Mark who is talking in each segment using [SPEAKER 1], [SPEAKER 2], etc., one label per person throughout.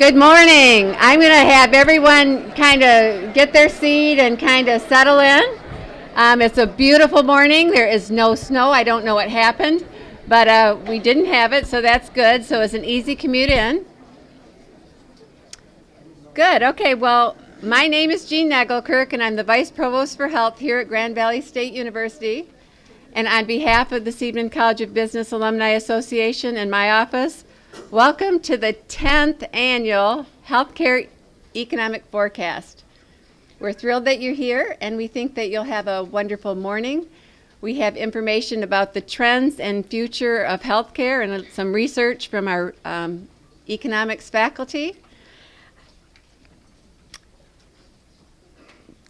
[SPEAKER 1] Good morning. I'm going to have everyone kind of get their seat and kind of settle in. Um, it's a beautiful morning. There is no snow. I don't know what happened, but uh, we didn't have it, so that's good. So it's an easy commute in. Good. Okay. Well, my name is Jean Nagelkirk, and I'm the Vice Provost for Health here at Grand Valley State University. And on behalf of the Seidman College of Business Alumni Association and my office, welcome to the 10th annual Healthcare Economic Forecast. We're thrilled that you're here, and we think that you'll have a wonderful morning. We have information about the trends and future of healthcare and some research from our um, economics faculty.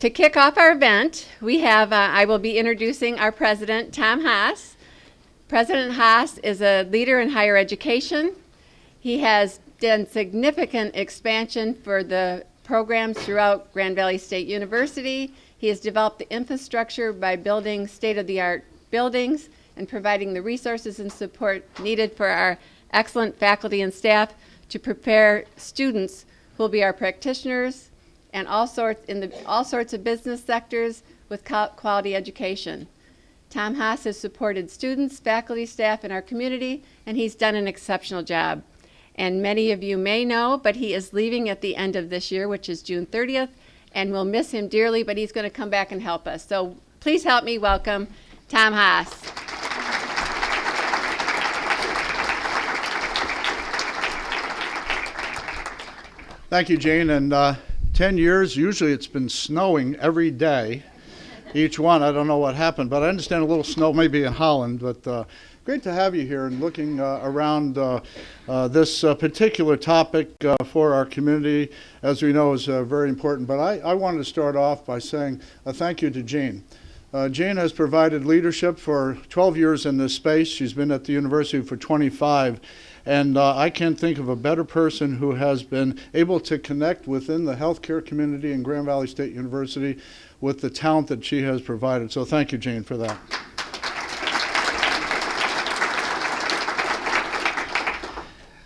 [SPEAKER 1] To kick off our event, we have, uh, I will be introducing our president, Tom Haas. President Haas is a leader in higher education. He has done significant expansion for the programs throughout Grand Valley State University. He has developed the infrastructure by building state-of-the-art buildings and providing the resources and support needed for our excellent faculty and staff to prepare students who will be our practitioners, and all sorts in the all sorts of business sectors with quality education. Tom Haas has supported students, faculty, staff and our community, and he's done an exceptional job. And many of you may know, but he is leaving at the end of this year, which is June 30th, and we'll miss him dearly, but he's going to come back and help us. So please help me welcome Tom Haas.
[SPEAKER 2] Thank you, Jane, and uh, 10 years, usually it's been snowing every day. Each one, I don't know what happened, but I understand a little snow maybe in Holland. But uh, great to have you here and looking uh, around uh, uh this uh, particular topic uh, for our community, as we know, is very important. But I, I, wanted to start off by saying a thank you to Jean. Uh, Jane has provided leadership for 12 years in this space. She's been at the university for 25. And uh, I can't think of a better person who has been able to connect within the healthcare community in Grand Valley State University with the talent that she has provided. So thank you, Jane, for that.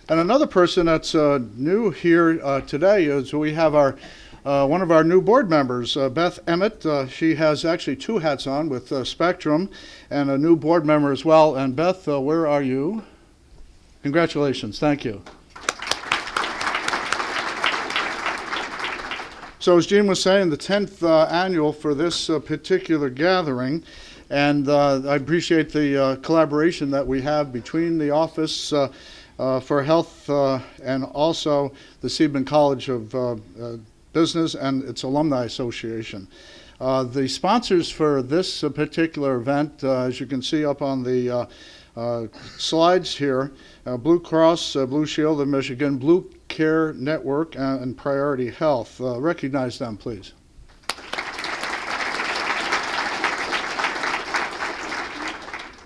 [SPEAKER 2] And another person that's uh, new here uh, today is we have our uh, one of our new board members, uh, Beth Emmett. Uh, she has actually two hats on with uh, Spectrum and a new board member as well. And Beth, uh, where are you? Congratulations. Thank you. So as Jean was saying, the 10th uh, annual for this particular gathering, and I appreciate the collaboration that we have between the Office for Health and also the Seidman College of Business and its Alumni Association. Uh, the sponsors for this uh, particular event, uh, as you can see up on the uh, uh, slides here, uh, Blue Cross Blue Shield of Michigan, Blue Care Network, and Priority Health. recognize them, please.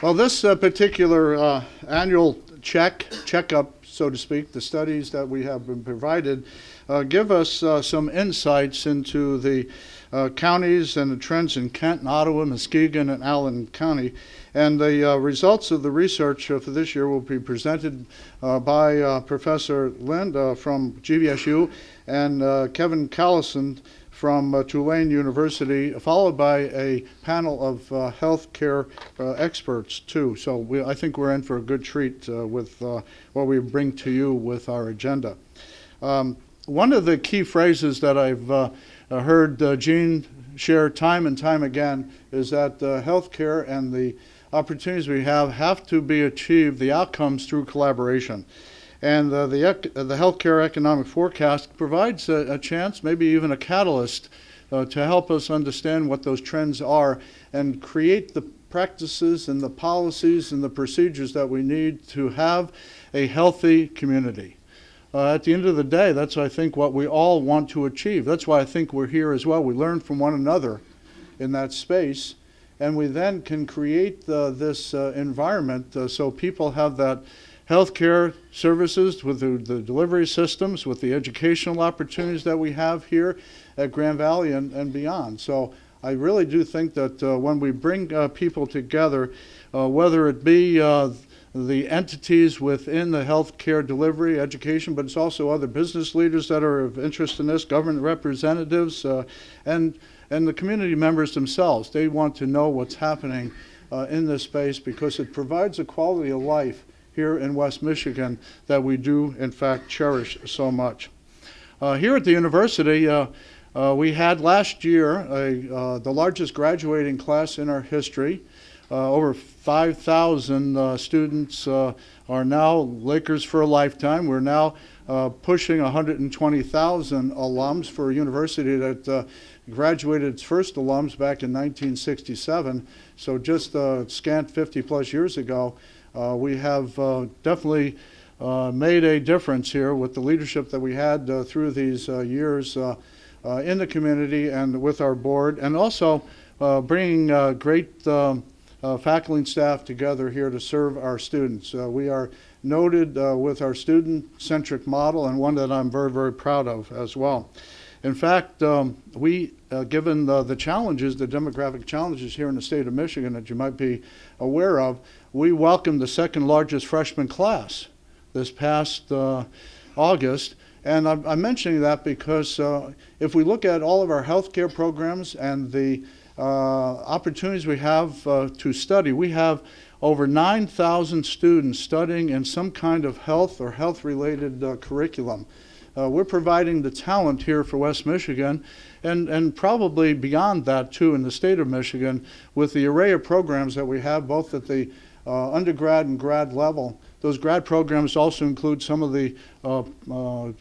[SPEAKER 2] Well, this particular annual check, checkup, so to speak, the studies that we have been provided uh, give us uh, some insights into the uh, counties and the trends in Kent and Ottawa, Muskegon, and Allegan County. And the uh, results of the research uh, for this year will be presented uh, by Professor Lind from GVSU and Kevin Callison from Tulane University, followed by a panel of healthcare experts too. So we, I think we're in for a good treat with what we bring to you with our agenda. Um, one of the key phrases that I've uh, uh heard uh, Jean share time and time again is that uh, healthcare and the opportunities we have have to be achieved, the outcomes through collaboration. And uh, the, the healthcare economic forecast provides a, a chance, maybe even a catalyst, uh, to help us understand what those trends are and create the practices and the policies and the procedures that we need to have a healthy community uh, at the end of the day, that's, I think, what we all want to achieve. That's why I think we're here as well. We learn from one another in that space, and we then can create uh, this uh, environment uh, so people have that healthcare services with the, the, delivery systems, with the educational opportunities that we have here at Grand Valley and, and beyond. So I really do think that uh, when we bring uh, people together, whether it be the entities within the healthcare delivery, education, but it's also other business leaders that are of interest in this, government representatives, uh, and and the community members themselves. They want to know what's happening uh, in this space because it provides a quality of life here in West Michigan that we do, in fact, cherish so much. Uh, here at the university, uh, uh, we had last year a, uh, the largest graduating class in our history. Uh, over 5,000 uh, students are now Lakers for a lifetime. We're now pushing 120,000 alums for a university that graduated its first alums back in 1967. So just scant 50 plus years ago, we have uh, definitely uh, made a difference here with the leadership that we had uh, through these uh, years uh, uh, in the community and with our board, and also uh, bringing uh, great uh, faculty and staff together here to serve our students. Uh, we are noted uh, with our student-centric model and one that I'm very, very proud of as well. In fact, um, we, uh, given the, the challenges, the demographic challenges here in the state of Michigan that you might be aware of, we welcomed the second largest freshman class this past uh, August. And I'm, I'm mentioning that because uh, if we look at all of our healthcare programs and the uh, opportunities we have uh, to study, we have over 9,000 students studying in some kind of health or health-related uh, curriculum. Uh, we're providing the talent here for West Michigan and, and probably beyond that too in the state of Michigan with the array of programs that we have both at the uh, undergrad and grad level. Those grad programs also include some of the uh, uh,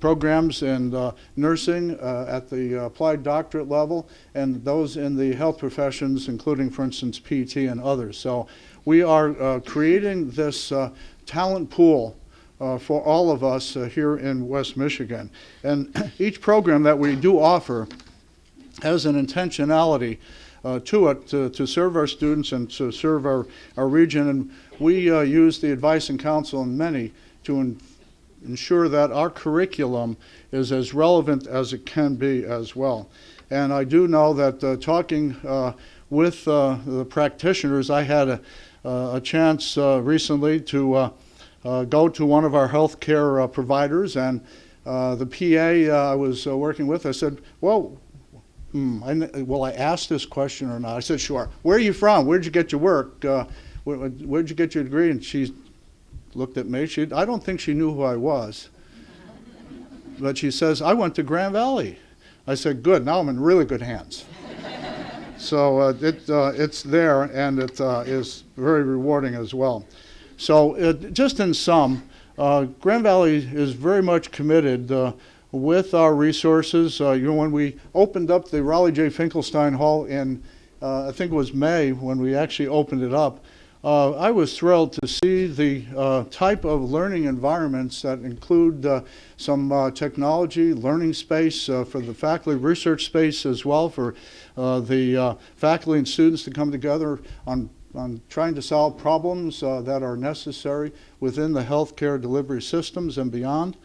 [SPEAKER 2] programs in uh, nursing uh, at the applied doctorate level and those in the health professions, including, for instance, PT and others. So we are uh, creating this uh, talent pool for all of us here in West Michigan. And each program that we do offer has an intentionality uh, to it to, to serve our students and to serve our, our region. And we uh, use the advice and counsel in many to en- ensure that our curriculum is as relevant as it can be as well. And I do know that uh, talking uh, with uh, the practitioners, I had a, uh, a chance recently to go to one of our healthcare providers, and the PA I was working with, I said, "Well, hmm, I, will I ask this question or not?" I said, "Sure." Where are you from? Where'd you get your work? Uh, where, where'd you get your degree? And she looked at me. She, I don't think she knew who I was, but she says, "I went to Grand Valley." I said, "Good. Now I'm in really good hands." So uh, it, uh, it's there, and it uh, is very rewarding as well. So it, just in sum, uh, Grand Valley is very much committed uh, with our resources. Uh, you know, when we opened up the Raleigh J. Finkelstein Hall in, uh, I think it was May when we actually opened it up, uh, I was thrilled to see the uh, type of learning environments that include uh, some uh, technology, learning space for the faculty, research space as well for the faculty and students to come together on, on trying to solve problems that are necessary within the healthcare delivery systems and beyond.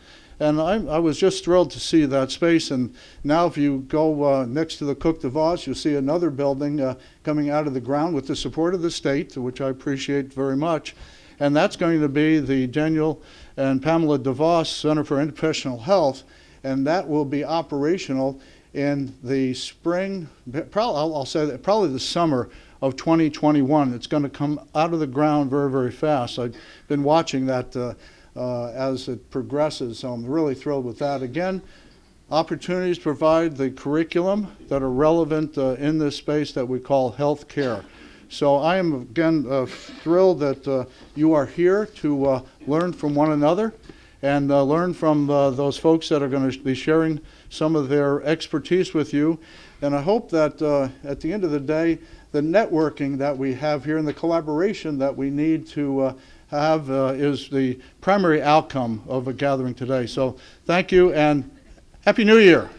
[SPEAKER 2] And I, I was just thrilled to see that space. And now, if you go uh, next to the Cook DeVos, you'll see another building uh, coming out of the ground with the support of the state, which I appreciate very much. And that's going to be the Daniel and Pamela DeVos Center for Interprofessional Health. And that will be operational in the spring, probably, I'll, I'll say that, probably the summer of 2021. It's going to come out of the ground very, very fast. I've been watching that uh, uh, as it progresses, so I'm really thrilled with that. Again, opportunities to provide the curriculum that are relevant uh, in this space that we call health care. So I am again uh, thrilled that uh, you are here to uh, learn from one another and uh, learn from those folks that are going to be sharing some of their expertise with you. And I hope that uh, at the end of the day, the networking that we have here and the collaboration that we need to uh, have uh, is the primary outcome of a gathering today. So thank you and Happy New Year.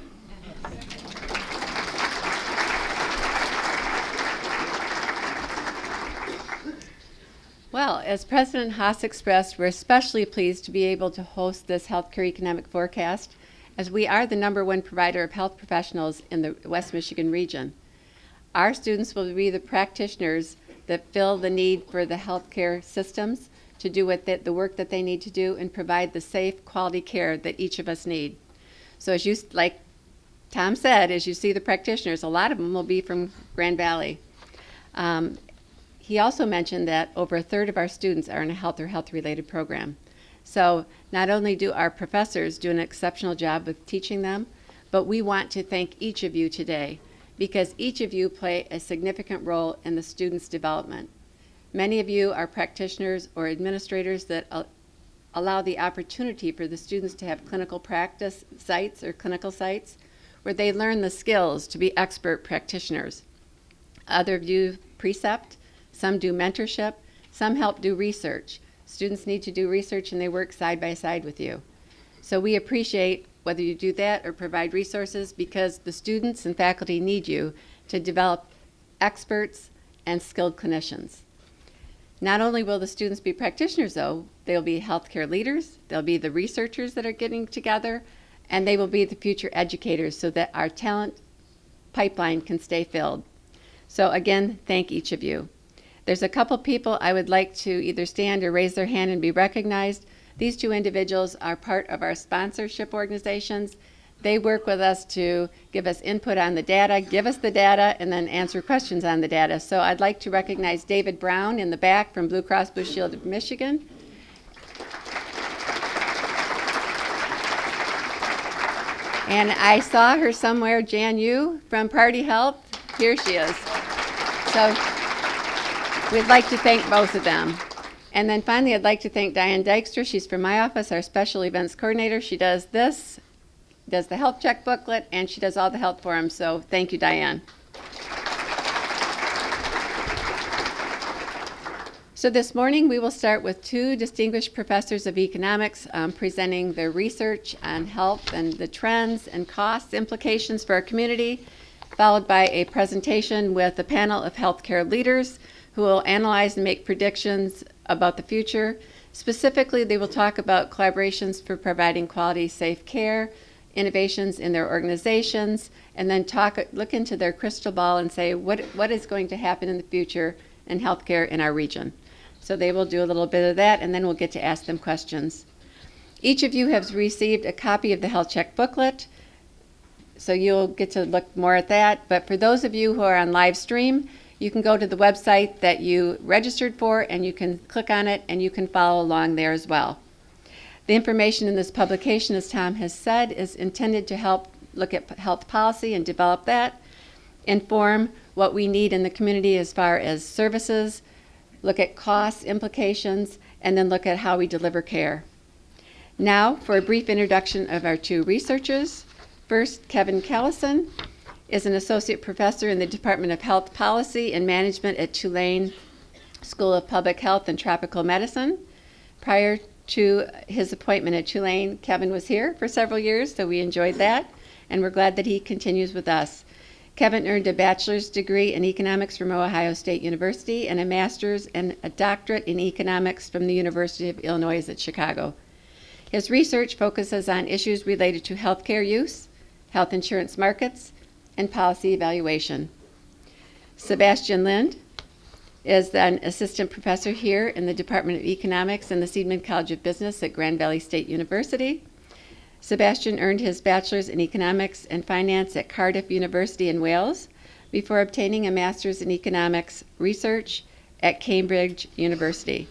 [SPEAKER 1] Well, as President Haas expressed, we're especially pleased to be able to host this healthcare economic forecast as we are the number one provider of health professionals in the West Michigan region. Our students will be the practitioners that fill the need for the healthcare systems to do what the, the work that they need to do and provide the safe, quality care that each of us need. So as you, like Tom said, as you see the practitioners, a lot of them will be from Grand Valley. Um, he also mentioned that over a third of our students are in a health or health-related program. So not only do our professors do an exceptional job with teaching them, but we want to thank each of you today because each of you play a significant role in the students' development. Many of you are practitioners or administrators that al- allow the opportunity for the students to have clinical practice sites or clinical sites where they learn the skills to be expert practitioners. Other do precept, some do mentorship, some help do research. Students need to do research and they work side by side with you. So we appreciate whether you do that or provide resources because the students and faculty need you to develop experts and skilled clinicians. Not only will the students be practitioners, though, they'll be healthcare leaders, they'll be the researchers that are getting together, and they will be the future educators so that our talent pipeline can stay filled. So again, thank each of you. There's a couple people I would like to either stand or raise their hand and be recognized. These two individuals are part of our sponsorship organizations. They work with us to give us input on the data, give us the data, and then answer questions on the data. So I'd like to recognize David Brown in the back from Blue Cross Blue Shield of Michigan. And I saw her somewhere, Jan Yu from Priority Health. Here she is. So we'd like to thank both of them. And then finally, I'd like to thank Diane Dykstra. She's from my office, our special events coordinator. She does this, does the health check booklet, and she does all the health forums. So thank you, Diane. So this morning, we will start with two distinguished professors of economics um, presenting their research on health and the trends and costs implications for our community, followed by a presentation with a panel of healthcare leaders who will analyze and make predictions about the future. Specifically, they will talk about collaborations for providing quality, safe care, innovations in their organizations, and then talk, look into their crystal ball and say what, what is going to happen in the future in healthcare in our region. So they will do a little bit of that, and then we'll get to ask them questions. Each of you has received a copy of the Health Check booklet, so you'll get to look more at that. But for those of you who are on live stream, you can go to the website that you registered for, and you can click on it, and you can follow along there as well. The information in this publication, as Tom has said, is intended to help look at health policy and develop that, inform what we need in the community as far as services, look at costs, implications, and then look at how we deliver care. Now, for a brief introduction of our two researchers. First, Kevin Callison is an associate professor in the Department of Health Policy and Management at Tulane School of Public Health and Tropical Medicine. Prior to his appointment at Tulane, Kevin was here for several years, so we enjoyed that, and we're glad that he continues with us. Kevin earned a bachelor's degree in economics from Ohio State University and a master's and a doctorate in economics from the University of Illinois at Chicago. His research focuses on issues related to healthcare use, health insurance markets, and policy evaluation. Sebastian Lind is an assistant professor here in the Department of Economics in the Seidman College of Business at Grand Valley State University. Sebastian earned his bachelor's in economics and finance at Cardiff University in Wales before obtaining a master's in economics research at Cambridge University.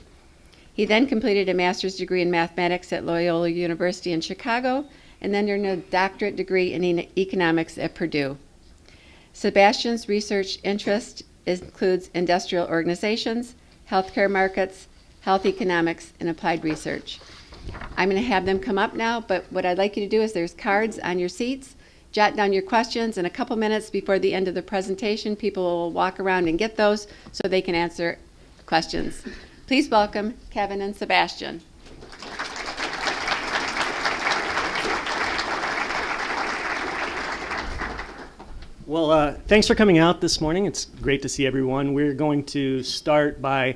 [SPEAKER 1] He then completed a master's degree in mathematics at Loyola University in Chicago and then earned a doctorate degree in economics at Purdue. Sebastian's research interest includes industrial organizations, healthcare markets, health economics, and applied research. I'm going to have them come up now, but what I'd like you to do is there's cards on your seats. Jot down your questions, and a couple minutes before the end of the presentation, people will walk around and get those so they can answer questions. Please welcome Kevin and Sebastian.
[SPEAKER 3] Well, uh, thanks for coming out this morning. It's great to see everyone. We're going to start by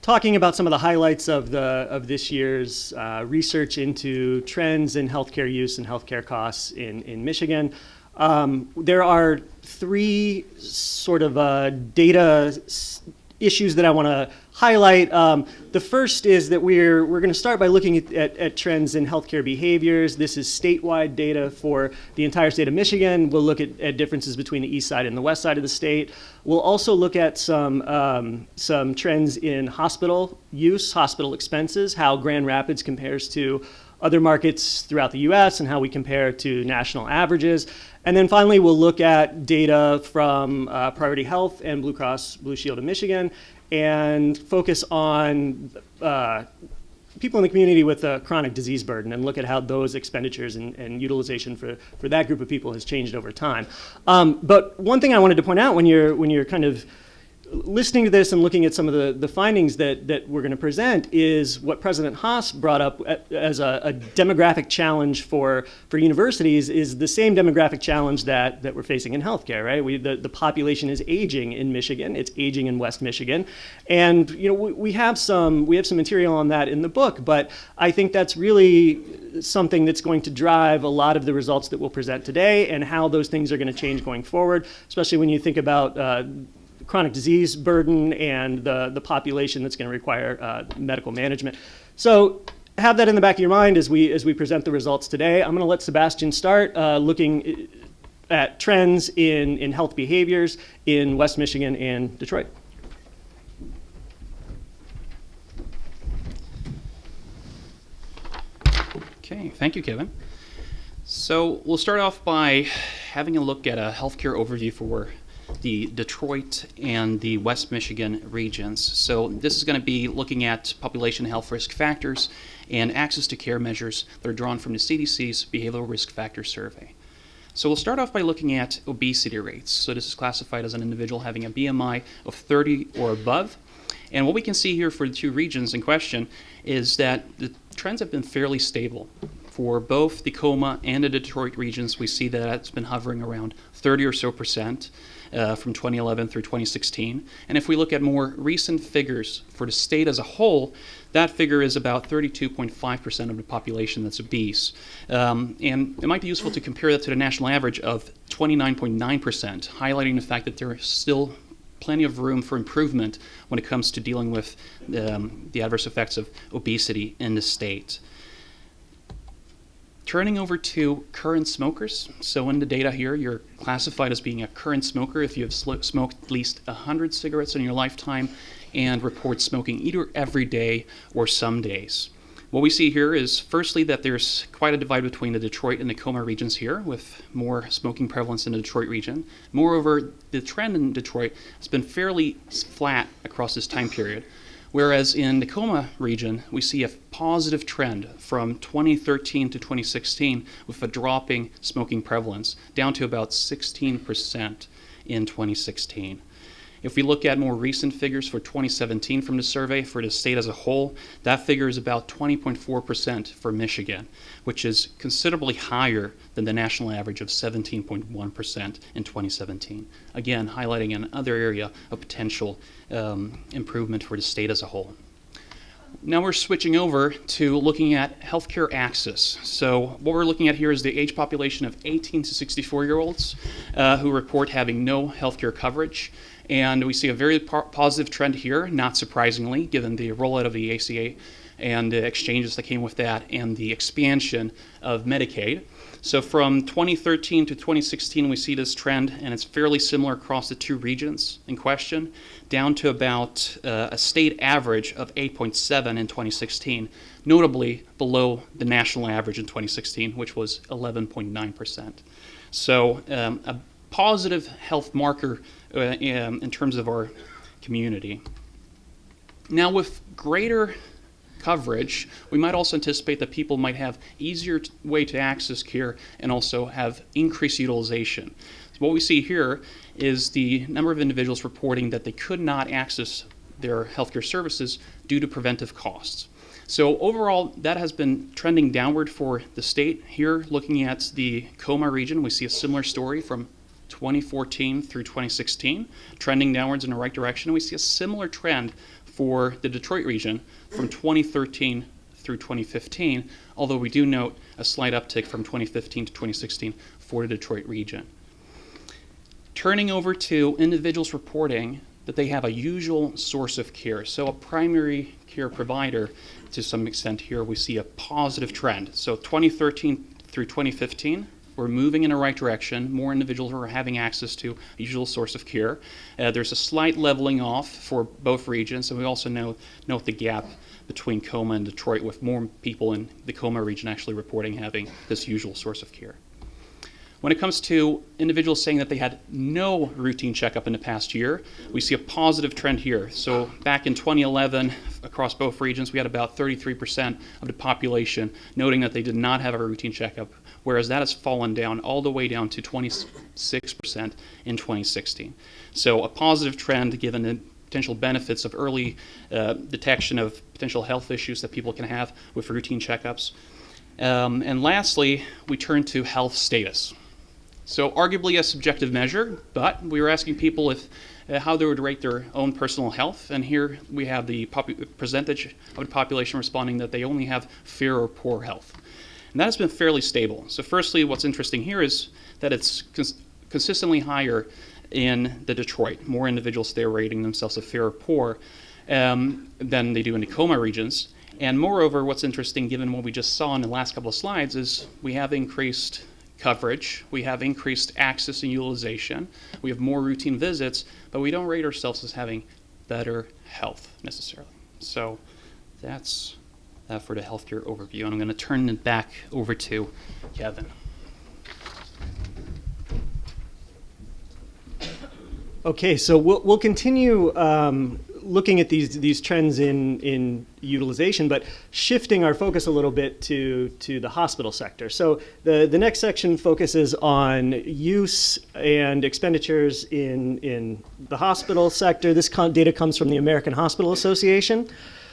[SPEAKER 3] talking about some of the highlights of the of this year's uh, research into trends in healthcare use and healthcare costs in in Michigan. Um, there are three sort of uh, data issues that I want to highlight. Um, the first is that we're, we're going to start by looking at, at, at, trends in healthcare behaviors. This is statewide data for the entire state of Michigan. We'll look at, at differences between the east side and the west side of the state. We'll also look at some, um, some trends in hospital use, hospital expenses, how Grand Rapids compares to other markets throughout the US and how we compare to national averages. And then finally, we'll look at data from uh, Priority Health and Blue Cross Blue Shield of Michigan and focus on uh, people in the community with a chronic disease burden and look at how those expenditures and, and utilization for, for that group of people has changed over time. Um, but one thing I wanted to point out when you're, when you're kind of listening to this and looking at some of the, the findings that, that we're going to present is what President Haas brought up as a, a, demographic challenge for, for universities is the same demographic challenge that, that we're facing in healthcare, right? We, the, the population is aging in Michigan. It's aging in West Michigan. And, you know, we, we, have some, we have some material on that in the book, but I think that's really something that's going to drive a lot of the results that we'll present today and how those things are going to change going forward, especially when you think about uh, chronic disease burden and the, the population that's going to require uh, medical management. So have that in the back of your mind as we, as we present the results today. I'm going to let Sebastian start uh, looking at trends in, in health behaviors in West Michigan and Detroit.
[SPEAKER 4] Okay, thank you, Kevin. So we'll start off by having a look at a healthcare overview for the Detroit and the West Michigan regions. So this is going to be looking at population health risk factors and access to care measures that are drawn from the CDC's Behavioral Risk Factor Survey. So we'll start off by looking at obesity rates. So this is classified as an individual having a BMI of 30 or above. And what we can see here for the two regions in question is that the trends have been fairly stable. For both the KOMA and the Detroit regions, we see that it's been hovering around 30 or so percent uh, from 2011 through 2016. And if we look at more recent figures for the state as a whole, that figure is about 32.5% of the population that's obese. Um, and it might be useful to compare that to the national average of 29.9%, highlighting the fact that there is still plenty of room for improvement when it comes to dealing with um, the adverse effects of obesity in the state. Turning over to current smokers. So in the data here, you're classified as being a current smoker if you have smoked at least 100 cigarettes in your lifetime and report smoking either every day or some days. What we see here is firstly that there's quite a divide between the Detroit and Tacoma regions here with more smoking prevalence in the Detroit region. Moreover, the trend in Detroit has been fairly flat across this time period Whereas in the Tacoma region, we see a positive trend from 2013 to 2016 with a dropping smoking prevalence down to about 16% in 2016. If we look at more recent figures for 2017 from the survey for the state as a whole, that figure is about 20.4% for Michigan, which is considerably higher than the national average of 17.1% in 2017. Again, highlighting another area of potential um, improvement for the state as a whole. Now we're switching over to looking at healthcare access. So what we're looking at here is the age population of 18 to 64 year olds uh, who report having no healthcare coverage. And we see a very positive trend here, not surprisingly, given the rollout of the ACA and the exchanges that came with that and the expansion of Medicaid. So from 2013 to 2016, we see this trend, and it's fairly similar across the two regions in question, down to about uh, a state average of 8.7 in 2016, notably below the national average in 2016, which was 11.9%. So um, a positive health marker Uh, um, in terms of our community. Now, with greater coverage, we might also anticipate that people might have easier way to access care and also have increased utilization. So what we see here is the number of individuals reporting that they could not access their healthcare services due to preventive costs. So overall, that has been trending downward for the state. Here, looking at the KOMA region, we see a similar story from 2014 through 2016, trending downwards in the right direction. We see a similar trend for the Detroit region from 2013 through 2015, although we do note a slight uptick from 2015 to 2016 for the Detroit region. Turning over to individuals reporting that they have a usual source of care. So a primary care provider, to some extent here, we see a positive trend. So 2013 through 2015, we're moving in the right direction. More individuals are having access to a usual source of care. Uh, there's a slight leveling off for both regions, and we also know, note the gap between KOMA and Detroit, with more people in the KOMA region actually reporting having this usual source of care. When it comes to individuals saying that they had no routine checkup in the past year, we see a positive trend here. So back in 2011, across both regions, we had about 33% of the population noting that they did not have a routine checkup, whereas that has fallen down all the way down to 26% in 2016. So a positive trend given the potential benefits of early uh, detection of potential health issues that people can have with routine checkups. Um, and lastly, we turn to health status. So arguably a subjective measure, but we were asking people if uh, how they would rate their own personal health, and here we have the percentage of the population responding that they only have fair or poor health. And that has been fairly stable. So firstly, what's interesting here is that it's cons consistently higher in the Detroit. More individuals there rating themselves as fair or poor um, than they do in the KOMA regions. And moreover, what's interesting, given what we just saw in the last couple of slides, is we have increased coverage, we have increased access and utilization, we have more routine visits, but we don't rate ourselves as having better health necessarily. So that's that for the healthcare overview. And I'm going to turn it back over to Kevin.
[SPEAKER 3] Okay, so we'll, we'll continue um, looking at these these trends in in utilization, but shifting our focus a little bit to to the hospital sector. So the the next section focuses on use and expenditures in in the hospital sector. This data comes from the American Hospital Association.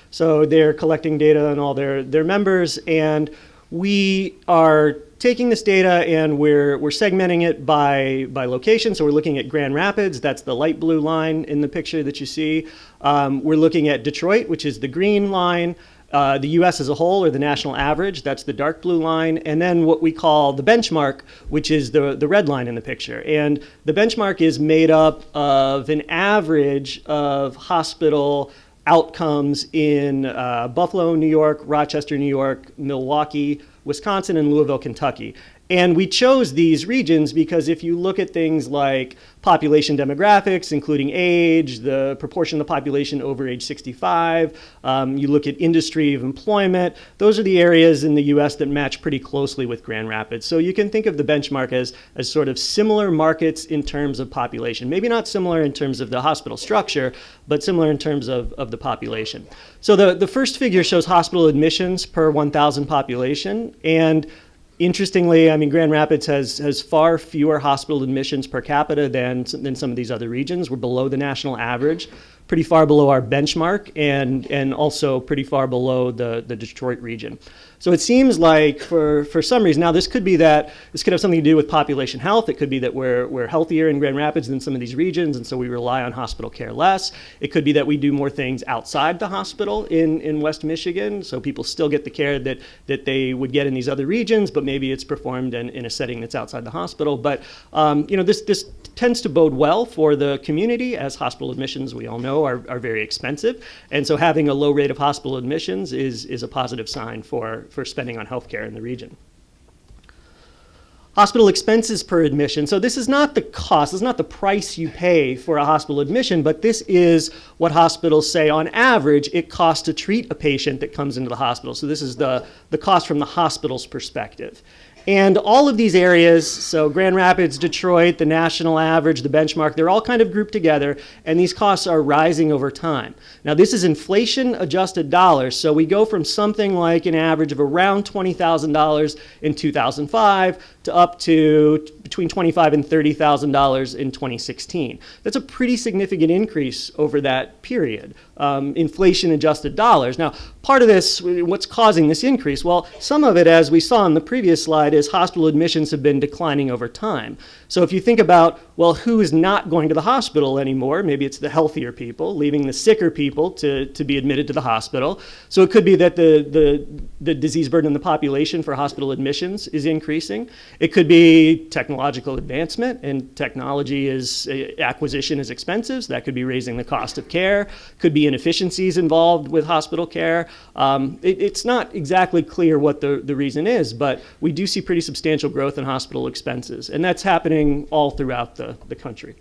[SPEAKER 3] So they're collecting data on all their their members, and we are taking this data and we're, we're segmenting it by, by location. So we're looking at Grand Rapids, that's the light blue line in the picture that you see. Um, we're looking at Detroit, which is the green line. Uh, the US as a whole, or the national average, that's the dark blue line, and then what we call the benchmark, which is the, the red line in the picture. And the benchmark is made up of an average of hospital outcomes in uh, Buffalo, New York, Rochester, New York, Milwaukee, Wisconsin, and Louisville, Kentucky. And we chose these regions because if you look at things like population demographics, including age, the proportion of the population over age 65, um, you look at industry of employment, those are the areas in the US that match pretty closely with Grand Rapids. So you can think of the benchmark as, as sort of similar markets in terms of population. Maybe not similar in terms of the hospital structure, but similar in terms of, of the population. So the, the first figure shows hospital admissions per 1,000 population. And Interestingly, I mean, Grand Rapids has, has far fewer hospital admissions per capita than, than some of these other regions. We're below the national average pretty far below our benchmark and, and also pretty far below the, the Detroit region. So it seems like for, for some reason, now this could be that, this could have something to do with population health. It could be that we're, we're healthier in Grand Rapids than some of these regions, and so we rely on hospital care less. It could be that we do more things outside the hospital in, in West Michigan, so people still get the care that, that they would get in these other regions, but maybe it's performed in, in a setting that's outside the hospital. But um, you know, this, this tends to bode well for the community as hospital admissions, we all know, are, are very expensive. And so having a low rate of hospital admissions is, is a positive sign for, for spending on healthcare in the region. Hospital expenses per admission. So this is not the cost, this is not the price you pay for a hospital admission, but this is what hospitals say on average it costs to treat a patient that comes into the hospital. So this is the, the cost from the hospital's perspective. And all of these areas, so Grand Rapids, Detroit, the national average, the benchmark, they're all kind of grouped together, and these costs are rising over time. Now, this is inflation adjusted dollars, so we go from something like an average of around $20,000 in 2005 to up to between 25 and $30,000 in 2016. That's a pretty significant increase over that period, um, inflation adjusted dollars. Now, part of this, what's causing this increase? Well, some of it, as we saw in the previous slide, is hospital admissions have been declining over time. So if you think about, well, who is not going to the hospital anymore? Maybe it's the healthier people, leaving the sicker people to, to be admitted to the hospital. So it could be that the, the, the disease burden in the population for hospital admissions is increasing. It could be technological advancement, and technology is uh, acquisition is expensive, so that could be raising the cost of care. Could be inefficiencies involved with hospital care. Um, it, it's not exactly clear what the, the reason is, but we do see pretty substantial growth in hospital expenses, and that's happening all throughout the, the country.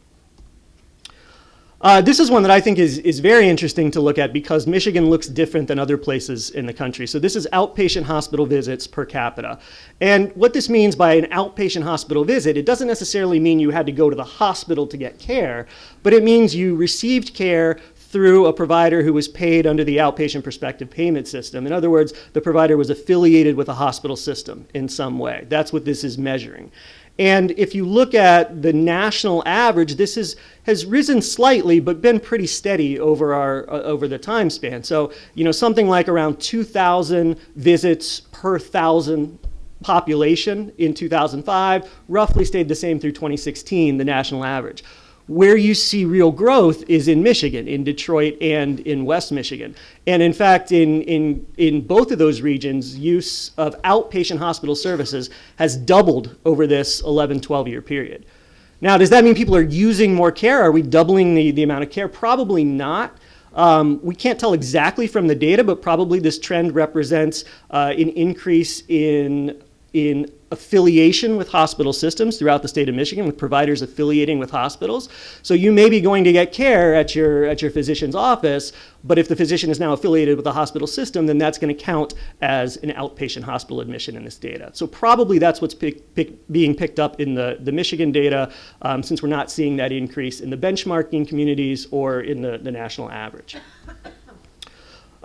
[SPEAKER 3] Uh, this is one that I think is, is very interesting to look at because Michigan looks different than other places in the country. So this is outpatient hospital visits per capita. And what this means by an outpatient hospital visit, it doesn't necessarily mean you had to go to the hospital to get care, but it means you received care through a provider who was paid under the outpatient prospective payment system. In other words, the provider was affiliated with a hospital system in some way. That's what this is measuring. And if you look at the national average, this is, has risen slightly, but been pretty steady over, our, uh, over the time span. So, you know, something like around 2,000 visits per thousand population in 2005, roughly stayed the same through 2016, the national average. Where you see real growth is in Michigan, in Detroit and in West Michigan. And in fact, in, in, in both of those regions, use of outpatient hospital services has doubled over this 11, 12 year period. Now, does that mean people are using more care? Are we doubling the, the amount of care? Probably not. Um, we can't tell exactly from the data, but probably this trend represents uh, an increase in, in affiliation with hospital systems throughout the state of Michigan, with providers affiliating with hospitals. So you may be going to get care at your, at your physician's office, but if the physician is now affiliated with a hospital system, then that's going to count as an outpatient hospital admission in this data. So probably that's what's pick, pick, being picked up in the, the Michigan data, um, since we're not seeing that increase in the benchmarking communities or in the, the national average.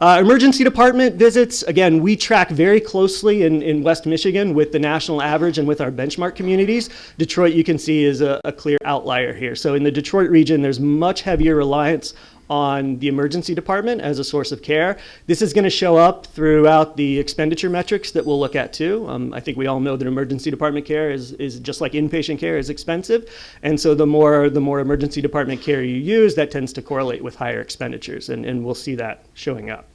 [SPEAKER 3] Uh, emergency department visits, again, we track very closely in, in West Michigan with the national average and with our benchmark communities. Detroit, you can see, is a, a clear outlier here. So in the Detroit region, there's much heavier reliance on the emergency department as a source of care. This is going to show up throughout the expenditure metrics that we'll look at too. Um, I think we all know that emergency department care is, is just like inpatient care is expensive. And so the more, the more emergency department care you use, that tends to correlate with higher expenditures. And, and we'll see that showing up.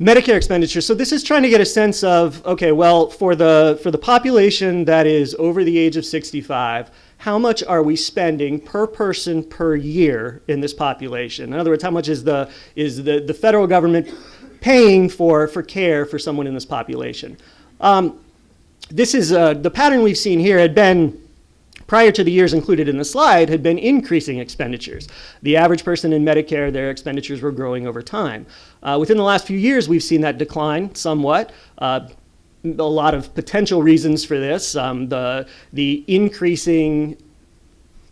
[SPEAKER 3] Medicare expenditures. So this is trying to get a sense of, okay, well, for the, for the population that is over the age of 65, how much are we spending per person per year in this population? In other words, how much is the, is the, the federal government paying for, for care for someone in this population? Um, this is, uh, the pattern we've seen here had been prior to the years included in the slide, had been increasing expenditures. The average person in Medicare, their expenditures were growing over time. Uh, within the last few years, we've seen that decline somewhat. Uh, a lot of potential reasons for this. Um, the, the increasing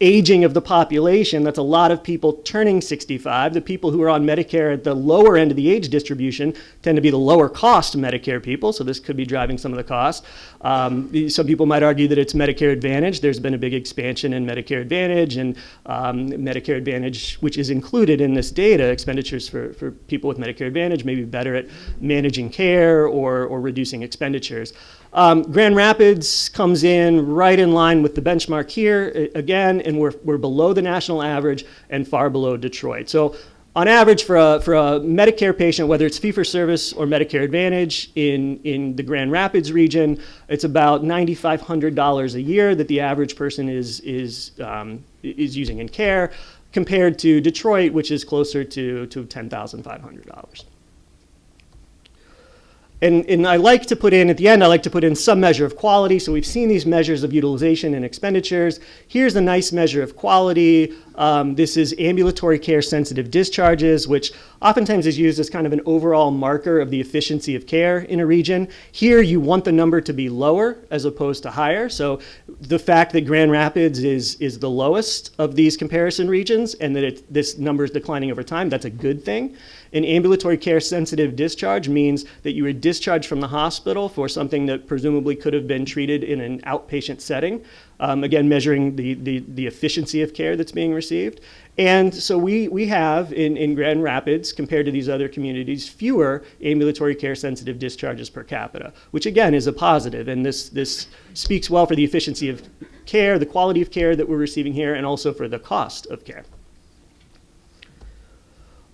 [SPEAKER 3] aging of the population, that's a lot of people turning 65. The people who are on Medicare at the lower end of the age distribution tend to be the lower cost Medicare people, so this could be driving some of the cost. Um, some people might argue that it's Medicare Advantage. There's been a big expansion in Medicare Advantage and um, Medicare Advantage, which is included in this data, expenditures for, for people with Medicare Advantage may be better at managing care or, or reducing expenditures. Um, Grand Rapids comes in right in line with the benchmark here again, and we're, we're below the national average and far below Detroit. So on average for a, for a Medicare patient, whether it's fee-for-service or Medicare Advantage in, in the Grand Rapids region, it's about $9,500 a year that the average person is, is, um, is using in care compared to Detroit, which is closer to, to $10,500. And, and, I like to put in, at the end, I like to put in some measure of quality. So we've seen these measures of utilization and expenditures. Here's a nice measure of quality. Um, this is ambulatory care sensitive discharges, which oftentimes is used as kind of an overall marker of the efficiency of care in a region. Here, you want the number to be lower as opposed to higher. So the fact that Grand Rapids is, is the lowest of these comparison regions and that it, this number is declining over time, that's a good thing. An ambulatory care sensitive discharge means that you were discharged from the hospital for something that presumably could have been treated in an outpatient setting. Um, again, measuring the, the, the efficiency of care that's being received. And so we, we have in, in Grand Rapids, compared to these other communities, fewer ambulatory care sensitive discharges per capita, which again is a positive. And this, this speaks well for the efficiency of care, the quality of care that we're receiving here, and also for the cost of care.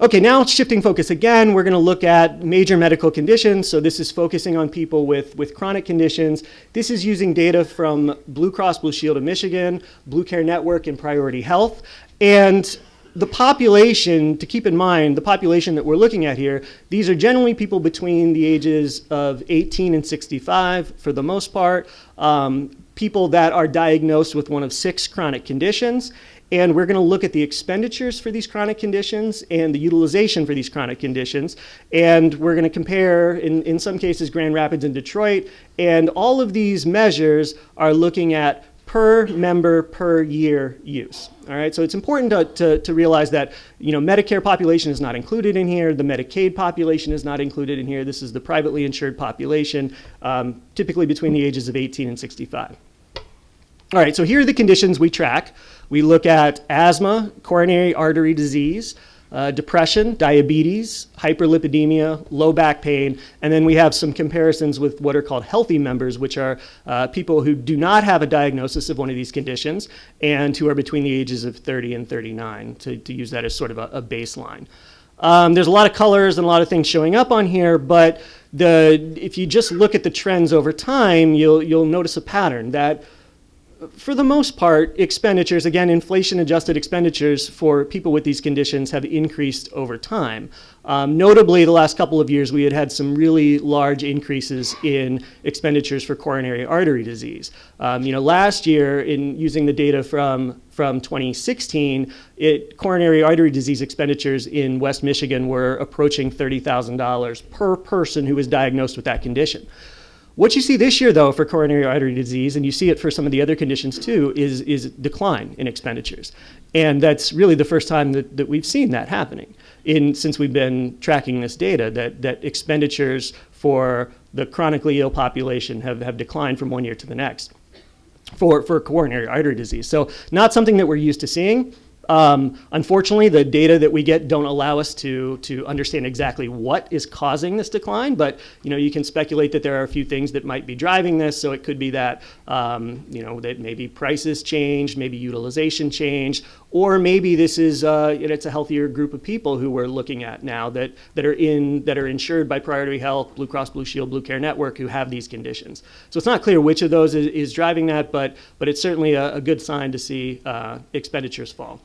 [SPEAKER 3] Okay, now shifting focus again, we're going to look at major medical conditions. So this is focusing on people with, with chronic conditions. This is using data from Blue Cross Blue Shield of Michigan, Blue Care Network, and Priority Health. And the population, to keep in mind, the population that we're looking at here, these are generally people between the ages of 18 and 65 for the most part, um, people that are diagnosed with one of six chronic conditions. And we're going to look at the expenditures for these chronic conditions and the utilization for these chronic conditions. And we're going to compare, in, in some cases, Grand Rapids and Detroit. And all of these measures are looking at per member per year use. All right, so it's important to, to, to, realize that you know Medicare population is not included in here. The Medicaid population is not included in here. This is the privately insured population, um, typically between the ages of 18 and 65. All right, so here are the conditions we track. We look at asthma, coronary artery disease, uh, depression, diabetes, hyperlipidemia, low back pain, and then we have some comparisons with what are called healthy members, which are uh, people who do not have a diagnosis of one of these conditions and who are between the ages of 30 and 39, to, to use that as sort of a, a baseline. Um, there's a lot of colors and a lot of things showing up on here, but the, if you just look at the trends over time, you'll, you'll notice a pattern that for the most part, expenditures, again, inflation adjusted expenditures for people with these conditions have increased over time. Um, notably, the last couple of years, we had had some really large increases in expenditures for coronary artery disease. Um, you know, last year, in using the data from, from 2016, it, coronary artery disease expenditures in West Michigan were approaching $30,000 per person who was diagnosed with that condition. What you see this year, though, for coronary artery disease, and you see it for some of the other conditions too, is, is decline in expenditures. And that's really the first time that, that we've seen that happening in, since we've been tracking this data, that, that expenditures for the chronically ill population have, have declined from one year to the next for, for coronary artery disease. So not something that we're used to seeing. Um, unfortunately, the data that we get don't allow us to, to understand exactly what is causing this decline, but you know, you can speculate that there are a few things that might be driving this. So it could be that, um, you know, that maybe prices changed, maybe utilization changed, or maybe this is, uh, it's a healthier group of people who we're looking at now that, that, are in, that are insured by Priority Health, Blue Cross Blue Shield, Blue Care Network who have these conditions. So it's not clear which of those is, is driving that, but, but it's certainly a, a good sign to see uh, expenditures fall.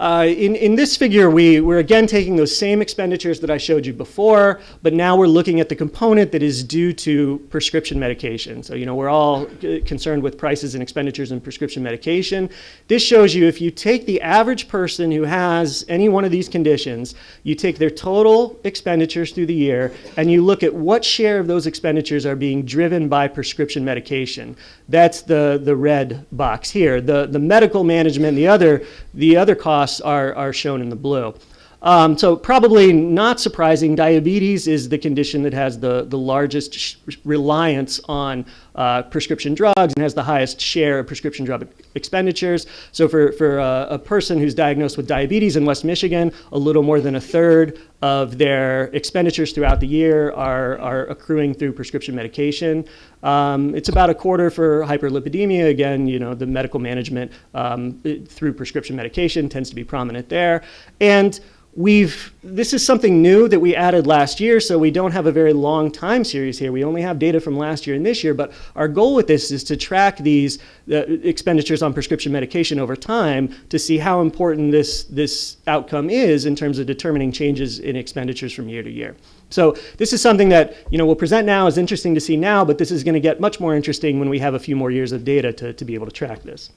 [SPEAKER 3] Uh, in, in this figure, we, we're again taking those same expenditures that I showed you before, but now we're looking at the component that is due to prescription medication. So, you know, we're all concerned with prices and expenditures in prescription medication. This shows you if you take the average person who has any one of these conditions, you take their total expenditures through the year, and you look at what share of those expenditures are being driven by prescription medication. That's the, the red box here. The, the medical management, the other, the other costs costs are, are shown in the blue. Um, so probably not surprising, diabetes is the condition that has the, the largest reliance on uh, prescription drugs and has the highest share of prescription drug expenditures. So for, for uh, a person who's diagnosed with diabetes in West Michigan, a little more than a third of their expenditures throughout the year are, are accruing through prescription medication. Um, it's about a quarter for hyperlipidemia. Again, you know, the medical management um, through prescription medication tends to be prominent there. And We've, this is something new that we added last year, so we don't have a very long time series here. We only have data from last year and this year, but our goal with this is to track these uh, expenditures on prescription medication over time to see how important this, this outcome is in terms of determining changes in expenditures from year to year. So this is something that you know we'll present now is interesting to see now, but this is going to get much more interesting when we have a few more years of data to, to be able to track this.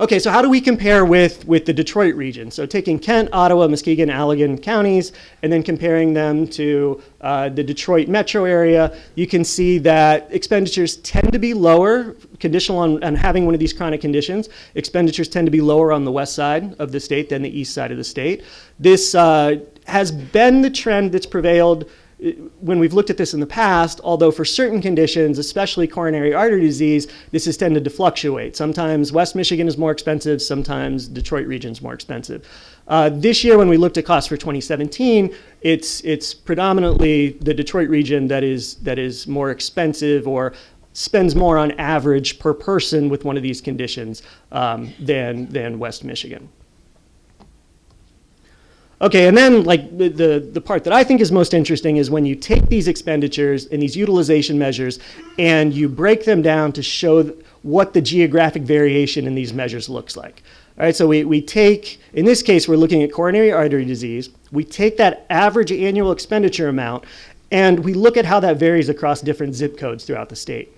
[SPEAKER 3] Okay, so how do we compare with, with the Detroit region? So taking Kent, Ottawa, Muskegon, Allegan counties, and then comparing them to uh, the Detroit metro area, you can see that expenditures tend to be lower, conditional on, on having one of these chronic conditions. Expenditures tend to be lower on the west side of the state than the east side of the state. This uh, has been the trend that's prevailed when we've looked at this in the past, although for certain conditions, especially coronary artery disease, this has tended to fluctuate. Sometimes West Michigan is more expensive, sometimes Detroit region is more expensive. Uh, this year, when we looked at costs for 2017, it's, it's predominantly the Detroit region that is, that is more expensive or spends more on average per person with one of these conditions um, than, than West Michigan. Okay, and then like the, the, part that I think is most interesting is when you take these expenditures and these utilization measures and you break them down to show what the geographic variation in these measures looks like. All right, so we, we take, in this case, we're looking at coronary artery disease. We take that average annual expenditure amount and we look at how that varies across different zip codes throughout the state.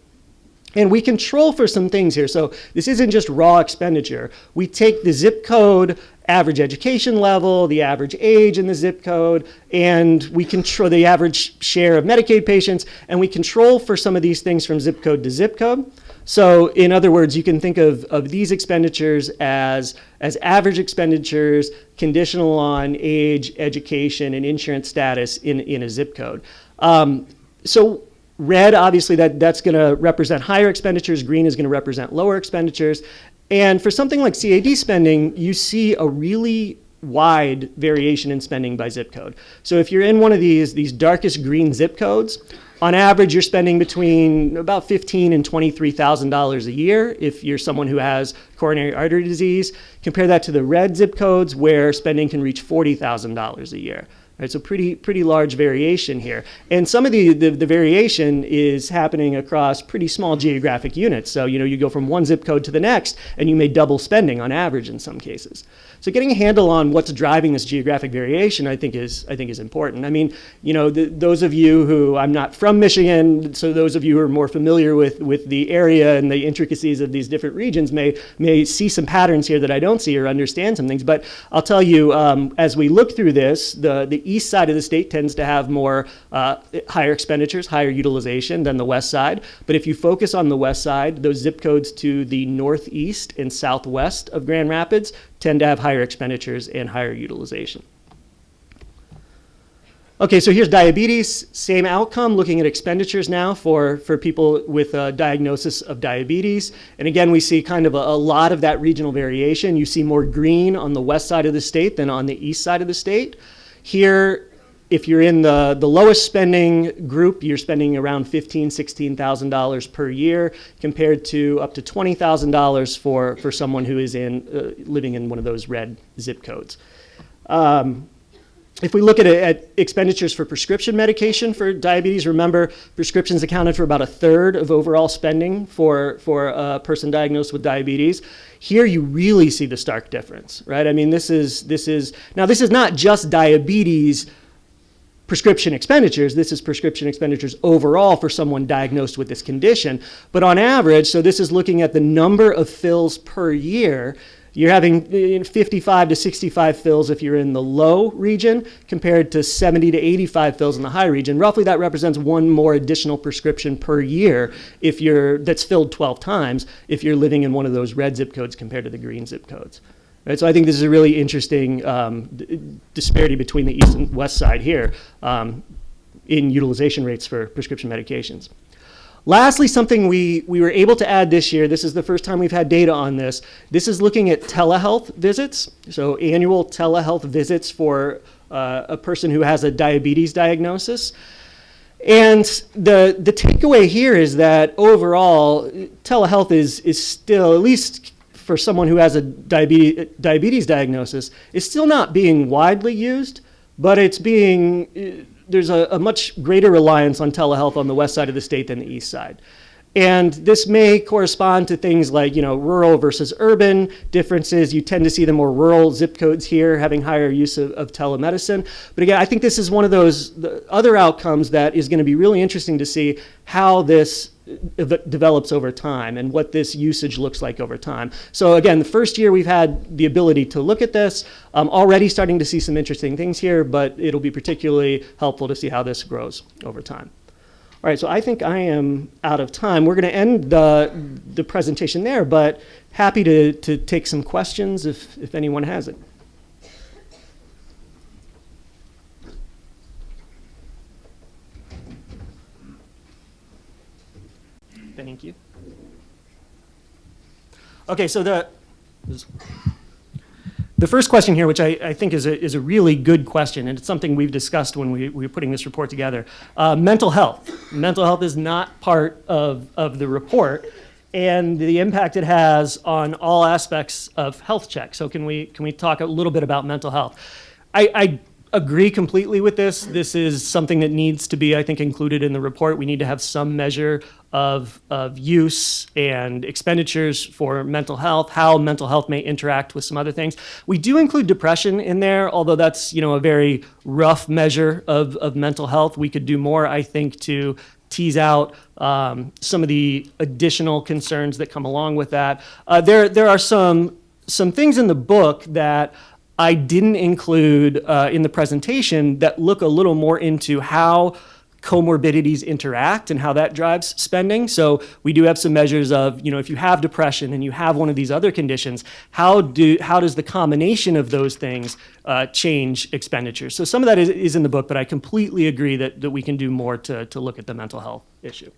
[SPEAKER 3] And we control for some things here. So this isn't just raw expenditure. We take the zip code average education level, the average age in the zip code, and we control the average share of Medicaid patients, and we control for some of these things from zip code to zip code. So in other words, you can think of, of these expenditures as, as average expenditures conditional on age, education, and insurance status in, in a zip code. Um, so red, obviously, that, that's going to represent higher expenditures. Green is going to represent lower expenditures. And for something like CAD spending, you see a really wide variation in spending by zip code. So if you're in one of these, these darkest green zip codes, on average, you're spending between about fifteen and twenty-three thousand dollars a year if you're someone who has coronary artery disease. Compare that to the red zip codes where spending can reach forty thousand dollars a year. So pretty pretty large variation here, and some of the, the, the variation is happening across pretty small geographic units. So you know you go from one zip code to the next, and you may double spending on average in some cases. So getting a handle on what's driving this geographic variation, I think is I think is important. I mean, you know, the, those of you who I'm not from Michigan, so those of you who are more familiar with with the area and the intricacies of these different regions may may see some patterns here that I don't see or understand some things. But I'll tell you, um, as we look through this, the the east side of the state tends to have more uh, higher expenditures, higher utilization than the west side. But if you focus on the west side, those zip codes to the northeast and southwest of Grand Rapids tend to have higher expenditures and higher utilization. Okay, so here's diabetes, same outcome, looking at expenditures now for, for people with a diagnosis of diabetes. And again, we see kind of a, a, lot of that regional variation. You see more green on the west side of the state than on the east side of the state. Here, if you're in the, the lowest spending group, you're spending around $15,000, $16,000 per year compared to up to $20,000 for, for someone who is in, uh, living in one of those red zip codes. Um, if we look at, at, expenditures for prescription medication for diabetes, remember prescriptions accounted for about a third of overall spending for, for a person diagnosed with diabetes. Here you really see the stark difference, right? I mean, this is, this is, now this is not just diabetes prescription expenditures. This is prescription expenditures overall for someone diagnosed with this condition. But on average, so this is looking at the number of fills per year. You're having 55 to 65 fills if you're in the low region compared to 70 to 85 fills in the high region. Roughly that represents one more additional prescription per year if you're that's filled 12 times if you're living in one of those red zip codes compared to the green zip codes. Right, so I think this is a really interesting um, disparity between the east and west side here um, in utilization rates for prescription medications. Lastly, something we, we were able to add this year, this is the first time we've had data on this, this is looking at telehealth visits, so annual telehealth visits for uh, a person who has a diabetes diagnosis. And the, the takeaway here is that overall, telehealth is, is still, at least for someone who has a diabetes, diabetes diagnosis is still not being widely used, but it's being, there's a, a, much greater reliance on telehealth on the west side of the state than the east side. And this may correspond to things like, you know, rural versus urban differences. You tend to see the more rural zip codes here having higher use of, of telemedicine. But again, I think this is one of those other outcomes that is going to be really interesting to see how this develops over time and what this usage looks like over time. So again, the first year we've had the ability to look at this, um, already starting to see some interesting things here, but it'll be particularly helpful to see how this grows over time. All right, so I think I am out of time. We're going to end the, the presentation there, but happy to, to take some questions if, if anyone has it. Thank you. Okay, so the the first question here, which I, I, think is a, is a really good question, and it's something we've discussed when we, we were putting this report together. Uh, mental health. Mental health is not part of, of the report, and the impact it has on all aspects of health check. So can we, can we talk a little bit about mental health? I, I agree completely with this. This is something that needs to be, I think, included in the report. We need to have some measure of, of use and expenditures for mental health, how mental health may interact with some other things. We do include depression in there, although that's, you know, a very rough measure of, of mental health. We could do more, I think, to tease out um, some of the additional concerns that come along with that. Uh, there, there are some, some things in the book that I didn't include uh, in the presentation that look a little more into how comorbidities interact and how that drives spending. So we do have some measures of, you know, if you have depression and you have one of these other conditions, how do how does the combination of those things uh, change expenditures? So some of that is, is in the book, but I completely agree that, that we can do more to, to look at the mental health issue.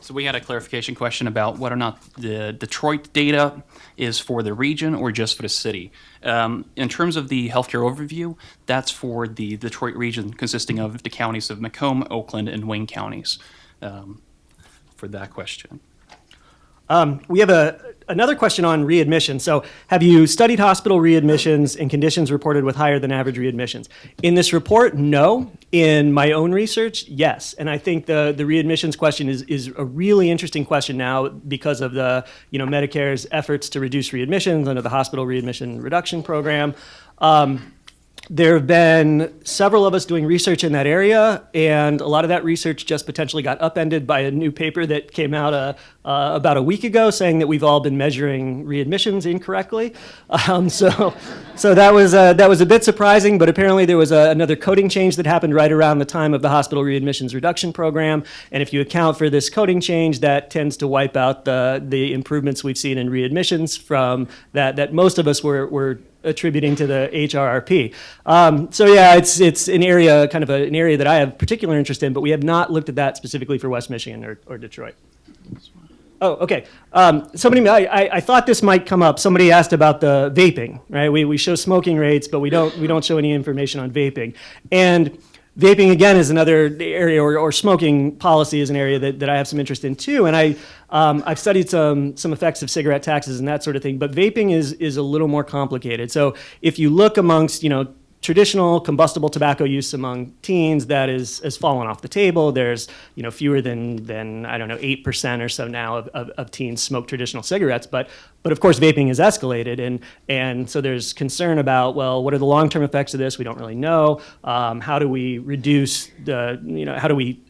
[SPEAKER 4] So we had a clarification question about whether or not the Detroit data is for the region or just for the city. Um, in terms of the healthcare overview, that's for the Detroit region consisting of the counties of Macomb, Oakland, and Wayne counties. Um, for that question.
[SPEAKER 3] Um, we have a, another question on readmission. So, have you studied hospital readmissions and conditions reported with higher than average readmissions? In this report, no. In my own research, yes. And I think the, the readmissions question is, is a really interesting question now because of the you know Medicare's efforts to reduce readmissions under the hospital readmission reduction program. Um, there have been several of us doing research in that area, and a lot of that research just potentially got upended by a new paper that came out uh, uh, about a week ago saying that we've all been measuring readmissions incorrectly. Um, so, so that was uh, that was a bit surprising, but apparently there was a, another coding change that happened right around the time of the hospital readmissions reduction program, and if you account for this coding change, that tends to wipe out the the improvements we've seen in readmissions from that that most of us were were attributing to the HRRP. Um, so yeah, it's it's an area, kind of a, an area that I have particular interest in, but we have not looked at that specifically for West Michigan or, or Detroit. Oh, okay. Um, somebody, I, I, thought this might come up. Somebody asked about the vaping, right? We, we show smoking rates, but we don't we don't show any information on vaping. And vaping again is another area, or, or smoking policy is an area that, that I have some interest in too. And I um, I've studied some some effects of cigarette taxes and that sort of thing. But vaping is is a little more complicated. So if you look amongst you know traditional combustible tobacco use among teens that is has fallen off the table. There's you know fewer than than I don't know eight percent or so now of, of, of, teens smoke traditional cigarettes, but but of course vaping has escalated, and and so there's concern about well what are the long term effects of this? We don't really know. Um, how do we reduce the you know how do we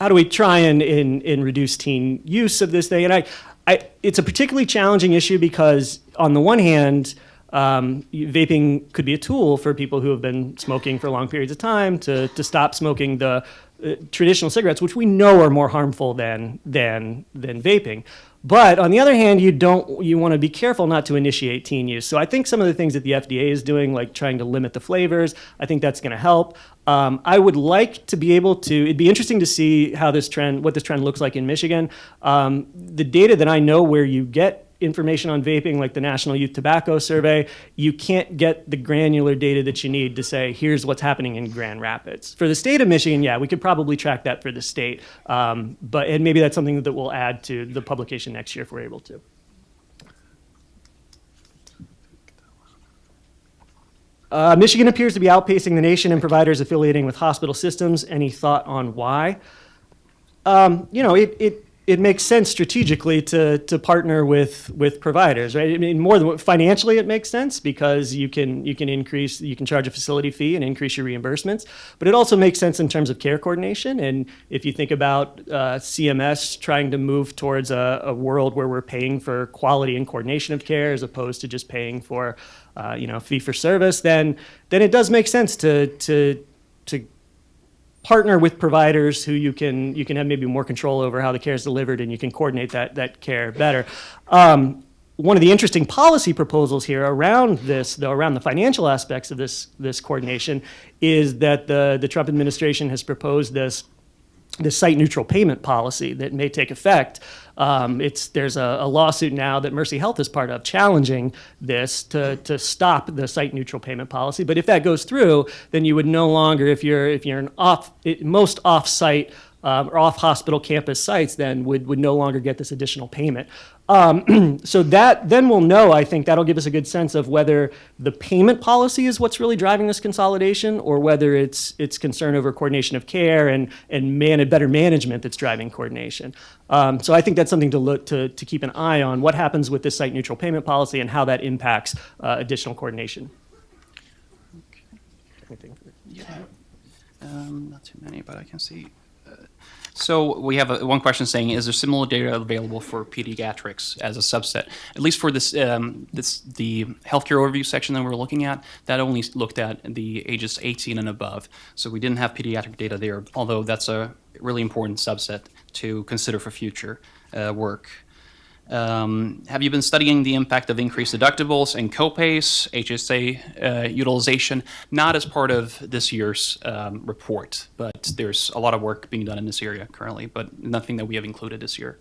[SPEAKER 3] how do we try and, and, and reduce teen use of this thing? And I, I, it's a particularly challenging issue because on the one hand, um, vaping could be a tool for people who have been smoking for long periods of time to, to stop smoking the uh, traditional cigarettes, which we know are more harmful than, than, than vaping. But on the other hand, you don't you want to be careful not to initiate teen use. So I think some of the things that the FDA is doing, like trying to limit the flavors, I think that's going to help. Um, I would like to be able to. It'd be interesting to see how this trend, what this trend looks like in Michigan. Um, the data that I know where you get information on vaping, like the National Youth Tobacco Survey, you can't get the granular data that you need to say, here's what's happening in Grand Rapids. For the state of Michigan, yeah, we could probably track that for the state, um, but and maybe that's something that we'll add to the publication next year if we're able to. Uh, Michigan appears to be outpacing the nation in providers affiliating with hospital systems. Any thought on why? Um, you know, it, it it makes sense strategically to to partner with with providers, right? I mean, more than financially, it makes sense because you can you can increase you can charge a facility fee and increase your reimbursements, but it also makes sense in terms of care coordination. And if you think about uh, CMS trying to move towards a, a, world where we're paying for quality and coordination of care as opposed to just paying for uh, you know fee for service, then then it does make sense to to to partner with providers who you can you can have maybe more control over how the care is delivered and you can coordinate that that care better. Um, one of the interesting policy proposals here around this, though, around the financial aspects of this this coordination, is that the the Trump administration has proposed this this site neutral payment policy that may take effect. Um, it's, there's a, a, lawsuit now that Mercy Health is part of challenging this to, to stop the site neutral payment policy. But if that goes through, then you would no longer, if you're, if you're an off, most off site um, or off hospital campus sites then would, would no longer get this additional payment. Um, so that then we'll know, I think that'll give us a good sense of whether the payment policy is what's really driving this consolidation or whether it's, it's concern over coordination of care and, and man, better management that's driving coordination. Um, so I think that's something to look to, to keep an eye on what happens with this site neutral payment policy and how that impacts uh, additional coordination. Anything?
[SPEAKER 4] Um, not too many, but I can see. So we have a, one question saying, is there similar data available for pediatrics as a subset? At least for this, um, this the healthcare overview section that we're looking at, that only looked at the ages 18 and above. So we didn't have pediatric data there, although that's a really important subset to consider for future uh, work. Um, have you been studying the impact of increased deductibles and copays, HSA uh, utilization? Not as part of this year's um, report, but there's a lot of work being done in this area currently, but nothing that we have included this year.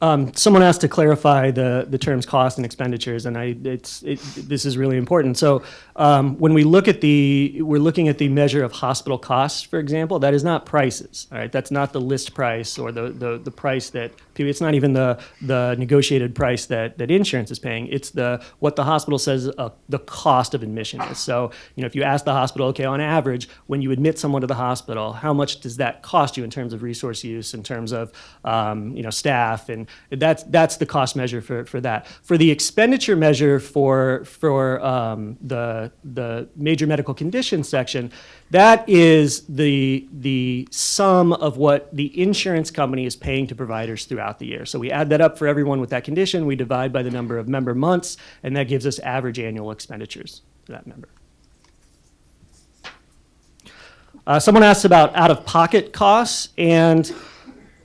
[SPEAKER 3] Um, someone asked to clarify the, the terms cost and expenditures, and I, it's, it, this is really important. So um, when we look at the, we're looking at the measure of hospital costs, for example, that is not prices, all right? That's not the list price or the, the, the price that, it's not even the, the negotiated price that, that insurance is paying. It's the, what the hospital says uh, the cost of admission is. So, you know, if you ask the hospital, okay, on average, when you admit someone to the hospital, how much does that cost you in terms of resource use, in terms of, um, you know, staff and that's, that's the cost measure for, for that. For the expenditure measure for, for um, the, the major medical conditions section, that is the, the sum of what the insurance company is paying to providers throughout the year. So we add that up for everyone with that condition, we divide by the number of member months, and that gives us average annual expenditures for that member. Uh, someone asked about out-of-pocket costs, and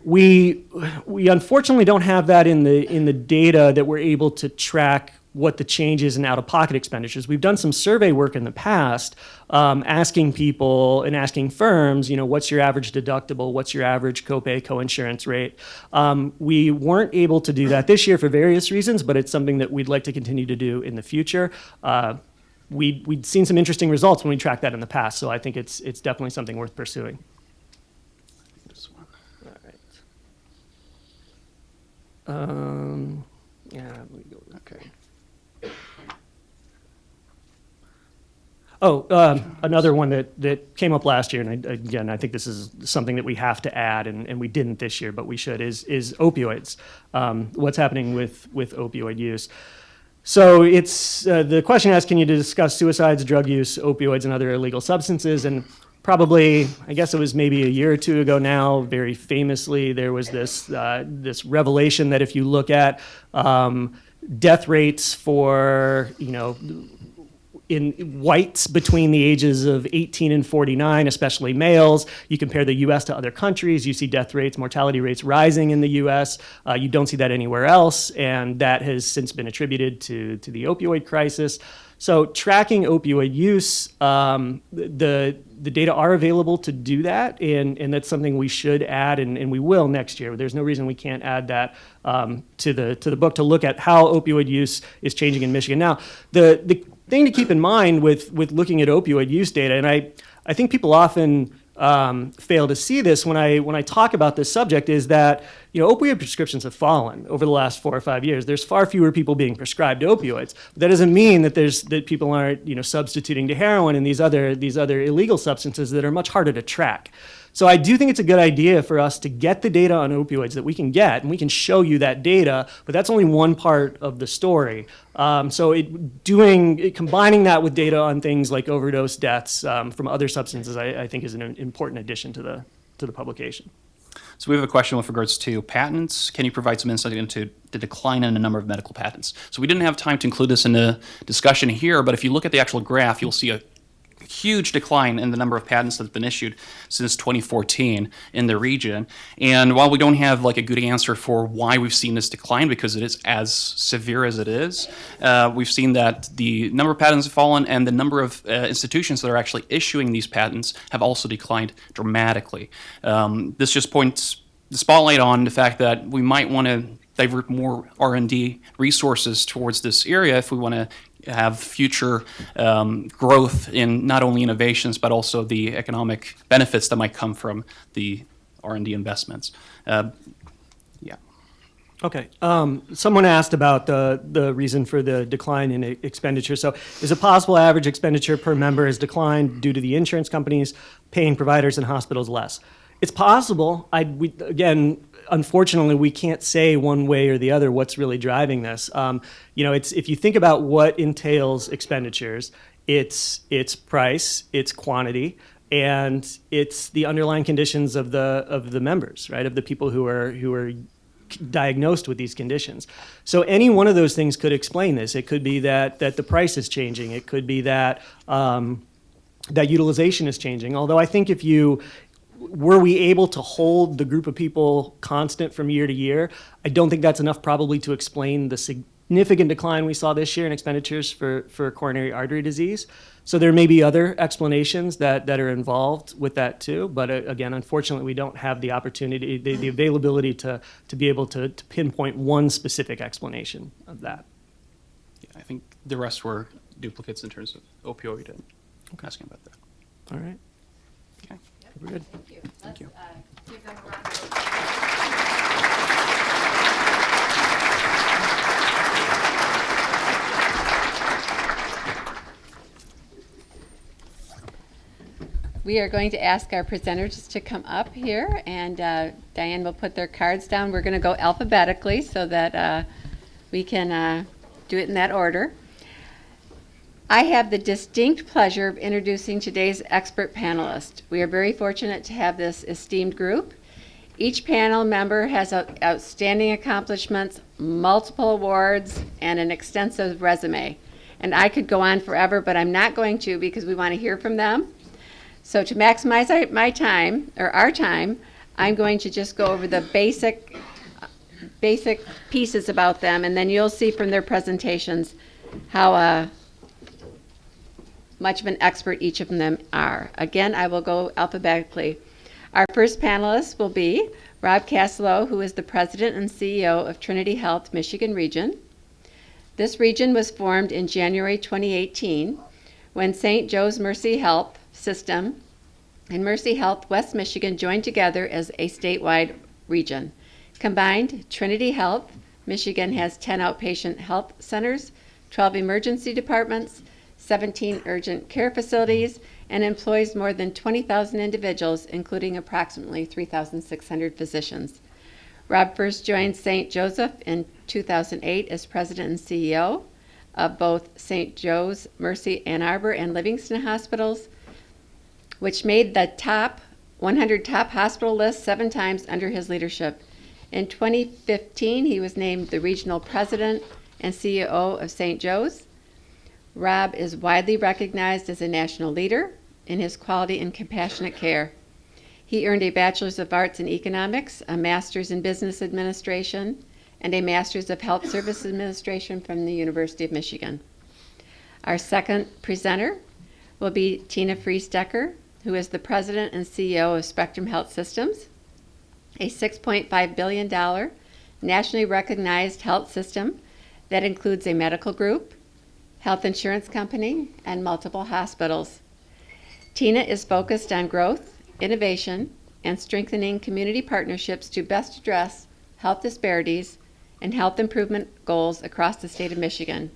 [SPEAKER 3] we, we unfortunately don't have that in the, in the data that we're able to track what the changes in out-of-pocket expenditures. We've done some survey work in the past, um, asking people and asking firms, you know, what's your average deductible, what's your average copay, coinsurance rate. Um, we weren't able to do that this year for various reasons, but it's something that we'd like to continue to do in the future. Uh, we, we'd seen some interesting results when we tracked that in the past, so I think it's, it's definitely something worth pursuing.
[SPEAKER 4] This one.
[SPEAKER 3] Um, yeah, we go.
[SPEAKER 4] Okay.
[SPEAKER 3] Oh, um, another one that, that came up last year, and I, again, I think this is something that we have to add, and, and we didn't this year, but we should, is, is opioids. Um, what's happening with, with opioid use? So it's, uh, the question asks, can you discuss suicides, drug use, opioids, and other illegal substances? And probably, I guess it was maybe a year or two ago now, very famously, there was this, uh, this revelation that if you look at um, death rates for, you know, in whites between the ages of 18 and 49, especially males. You compare the US to other countries, you see death rates, mortality rates rising in the US. Uh, you don't see that anywhere else, and that has since been attributed to, to the opioid crisis. So tracking opioid use, um, the, the data are available to do that, and, and that's something we should add, and, and we will next year. There's no reason we can't add that um, to, the, to the book to look at how opioid use is changing in Michigan. Now, the, the thing to keep in mind with, with looking at opioid use data, and I, I think people often um, fail to see this when I, when I talk about this subject, is that you know, opioid prescriptions have fallen over the last four or five years. There's far fewer people being prescribed opioids. But that doesn't mean that, there's, that people aren't you know, substituting to heroin and these other, these other illegal substances that are much harder to track. So I do think it's a good idea for us to get the data on opioids that we can get, and we can show you that data, but that's only one part of the story. Um, so it, doing, it, combining that with data on things like overdose deaths um, from other substances, I, I think is an important addition to the, to the publication.
[SPEAKER 4] So we have a question with regards to patents. Can you provide some insight into the decline in the number of medical patents? So we didn't have time to include this in the discussion here, but if you look at the actual graph, you'll see a huge decline in the number of patents that have been issued since 2014 in the region. And while we don't have like a good answer for why we've seen this decline, because it is as severe as it is, uh, we've seen that the number of patents have fallen and the number of uh, institutions that are actually issuing these patents have also declined dramatically. Um, this just points the spotlight on the fact that we might want to divert more R&D resources towards this area if we want to have future um, growth in not only innovations but also the economic benefits that might come from the R&D investments. Uh, yeah.
[SPEAKER 3] Okay. Um, someone asked about the, the reason for the decline in expenditure. So is it possible average expenditure per member has declined due to the insurance companies paying providers and hospitals less? It's possible. I, we, again, unfortunately, we can't say one way or the other what's really driving this. Um, you know, it's, if you think about what entails expenditures, it's, it's price, it's quantity, and it's the underlying conditions of the, of the members, right? Of the people who are, who are diagnosed with these conditions. So any one of those things could explain this. It could be that that the price is changing. It could be that um, that utilization is changing. Although I think if you were we able to hold the group of people constant from year to year, I don't think that's enough probably to explain the significant decline we saw this year in expenditures for, for coronary artery disease. So there may be other explanations that, that are involved with that too. But uh, again, unfortunately, we don't have the opportunity, the, the availability to, to be able to, to pinpoint one specific explanation of that.
[SPEAKER 4] yeah. I think the rest were duplicates in terms of opioid and asking about that.
[SPEAKER 3] All right.
[SPEAKER 4] Okay.
[SPEAKER 3] We're good.
[SPEAKER 1] Thank you.
[SPEAKER 4] Thank you.
[SPEAKER 1] Let's, uh, give them a round of. We are going to ask our presenters to come up here, and uh, Diane will put their cards down. We're going to go alphabetically so that uh, we can uh, do it in that order. I have the distinct pleasure of introducing today's expert panelist. We are very fortunate to have this esteemed group. Each panel member has outstanding accomplishments, multiple awards, and an extensive resume. And I could go on forever, but I'm not going to because we want to hear from them. So to maximize my time, or our time, I'm going to just go over the basic, basic pieces about them, and then you'll see from their presentations how, uh, much of an expert each of them are. Again, I will go alphabetically. Our first panelist will be Rob Casalou, who is the president and CEO of Trinity Health Michigan Region. This region was formed in January 2018 when St. Joe's Mercy Health System and Mercy Health West Michigan joined together as a statewide region. Combined, Trinity Health Michigan has 10 outpatient health centers, 12 emergency departments, 17 urgent care facilities, and employs more than 20,000 individuals, including approximately 3,600 physicians. Rob first joined St. Joseph in 2008 as president and CEO of both St. Joe's Mercy Ann Arbor and Livingston hospitals, which made the top 100 top hospital list seven times under his leadership. In 2015, he was named the regional president and CEO of St. Joe's. Rob is widely recognized as a national leader in his quality and compassionate care. He earned a Bachelor's of Arts in Economics, a Master's in Business Administration, and a Master's of Health Service Administration from the University of Michigan. Our second presenter will be Tina Freese Decker, who is the president and CEO of Spectrum Health Systems, a $6.5 billion nationally recognized health system that includes a medical group, health insurance company, and multiple hospitals. Tina is focused on growth, innovation, and strengthening community partnerships to best address health disparities and health improvement goals across the state of Michigan.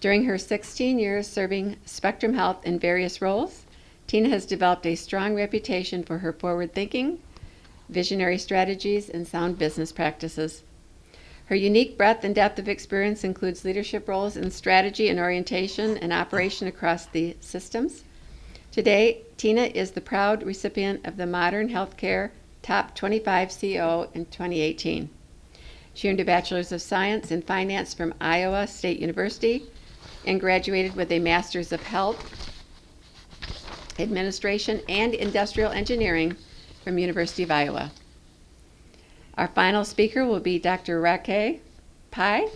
[SPEAKER 1] During her 16 years serving Spectrum Health in various roles, Tina has developed a strong reputation for her forward thinking, visionary strategies, and sound business practices. Her unique breadth and depth of experience includes leadership roles in strategy and orientation and operation across the systems. Today, Tina is the proud recipient of the Modern Healthcare Top 25 CO in 2018. She earned a Bachelor's of Science in Finance from Iowa State University and graduated with a Master's of Health Administration and Industrial Engineering from University of Iowa. Our final speaker will be Dr. Rakesh Pai.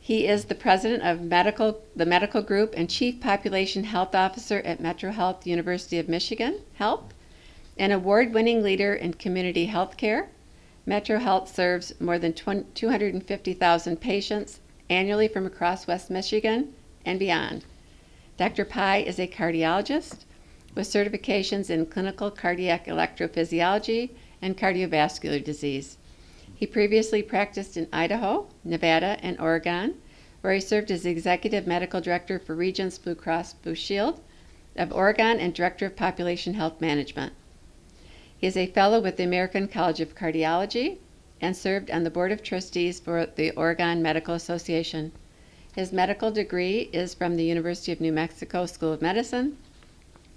[SPEAKER 1] He is the president of medical, the medical group and chief population health officer at Metro Health University of Michigan Health, an award-winning leader in community health care. Metro Health serves more than 250,000 patients annually from across West Michigan and beyond. Dr. Pai is a cardiologist with certifications in clinical cardiac electrophysiology and cardiovascular disease. He previously practiced in Idaho, Nevada, and Oregon, where he served as Executive Medical Director for Regence Blue Cross Blue Shield of Oregon and Director of Population Health Management. He is a fellow with the American College of Cardiology and served on the Board of Trustees for the Oregon Medical Association. His medical degree is from the University of New Mexico School of Medicine.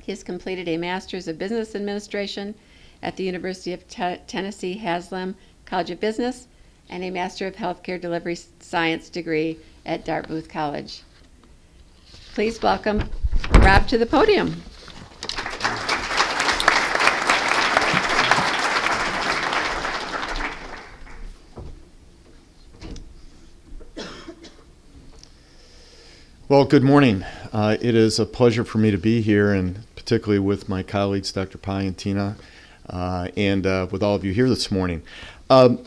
[SPEAKER 1] He has completed a Master's of Business Administration at the University of Te- Tennessee Haslam College of Business and a Master of Healthcare Delivery Science degree at Dartmouth College. Please welcome Rob to the podium.
[SPEAKER 5] Well, good morning. Uh, it is a pleasure for me to be here, and particularly with my colleagues, Dr. Pai and Tina, uh, and uh, with all of you here this morning. Um,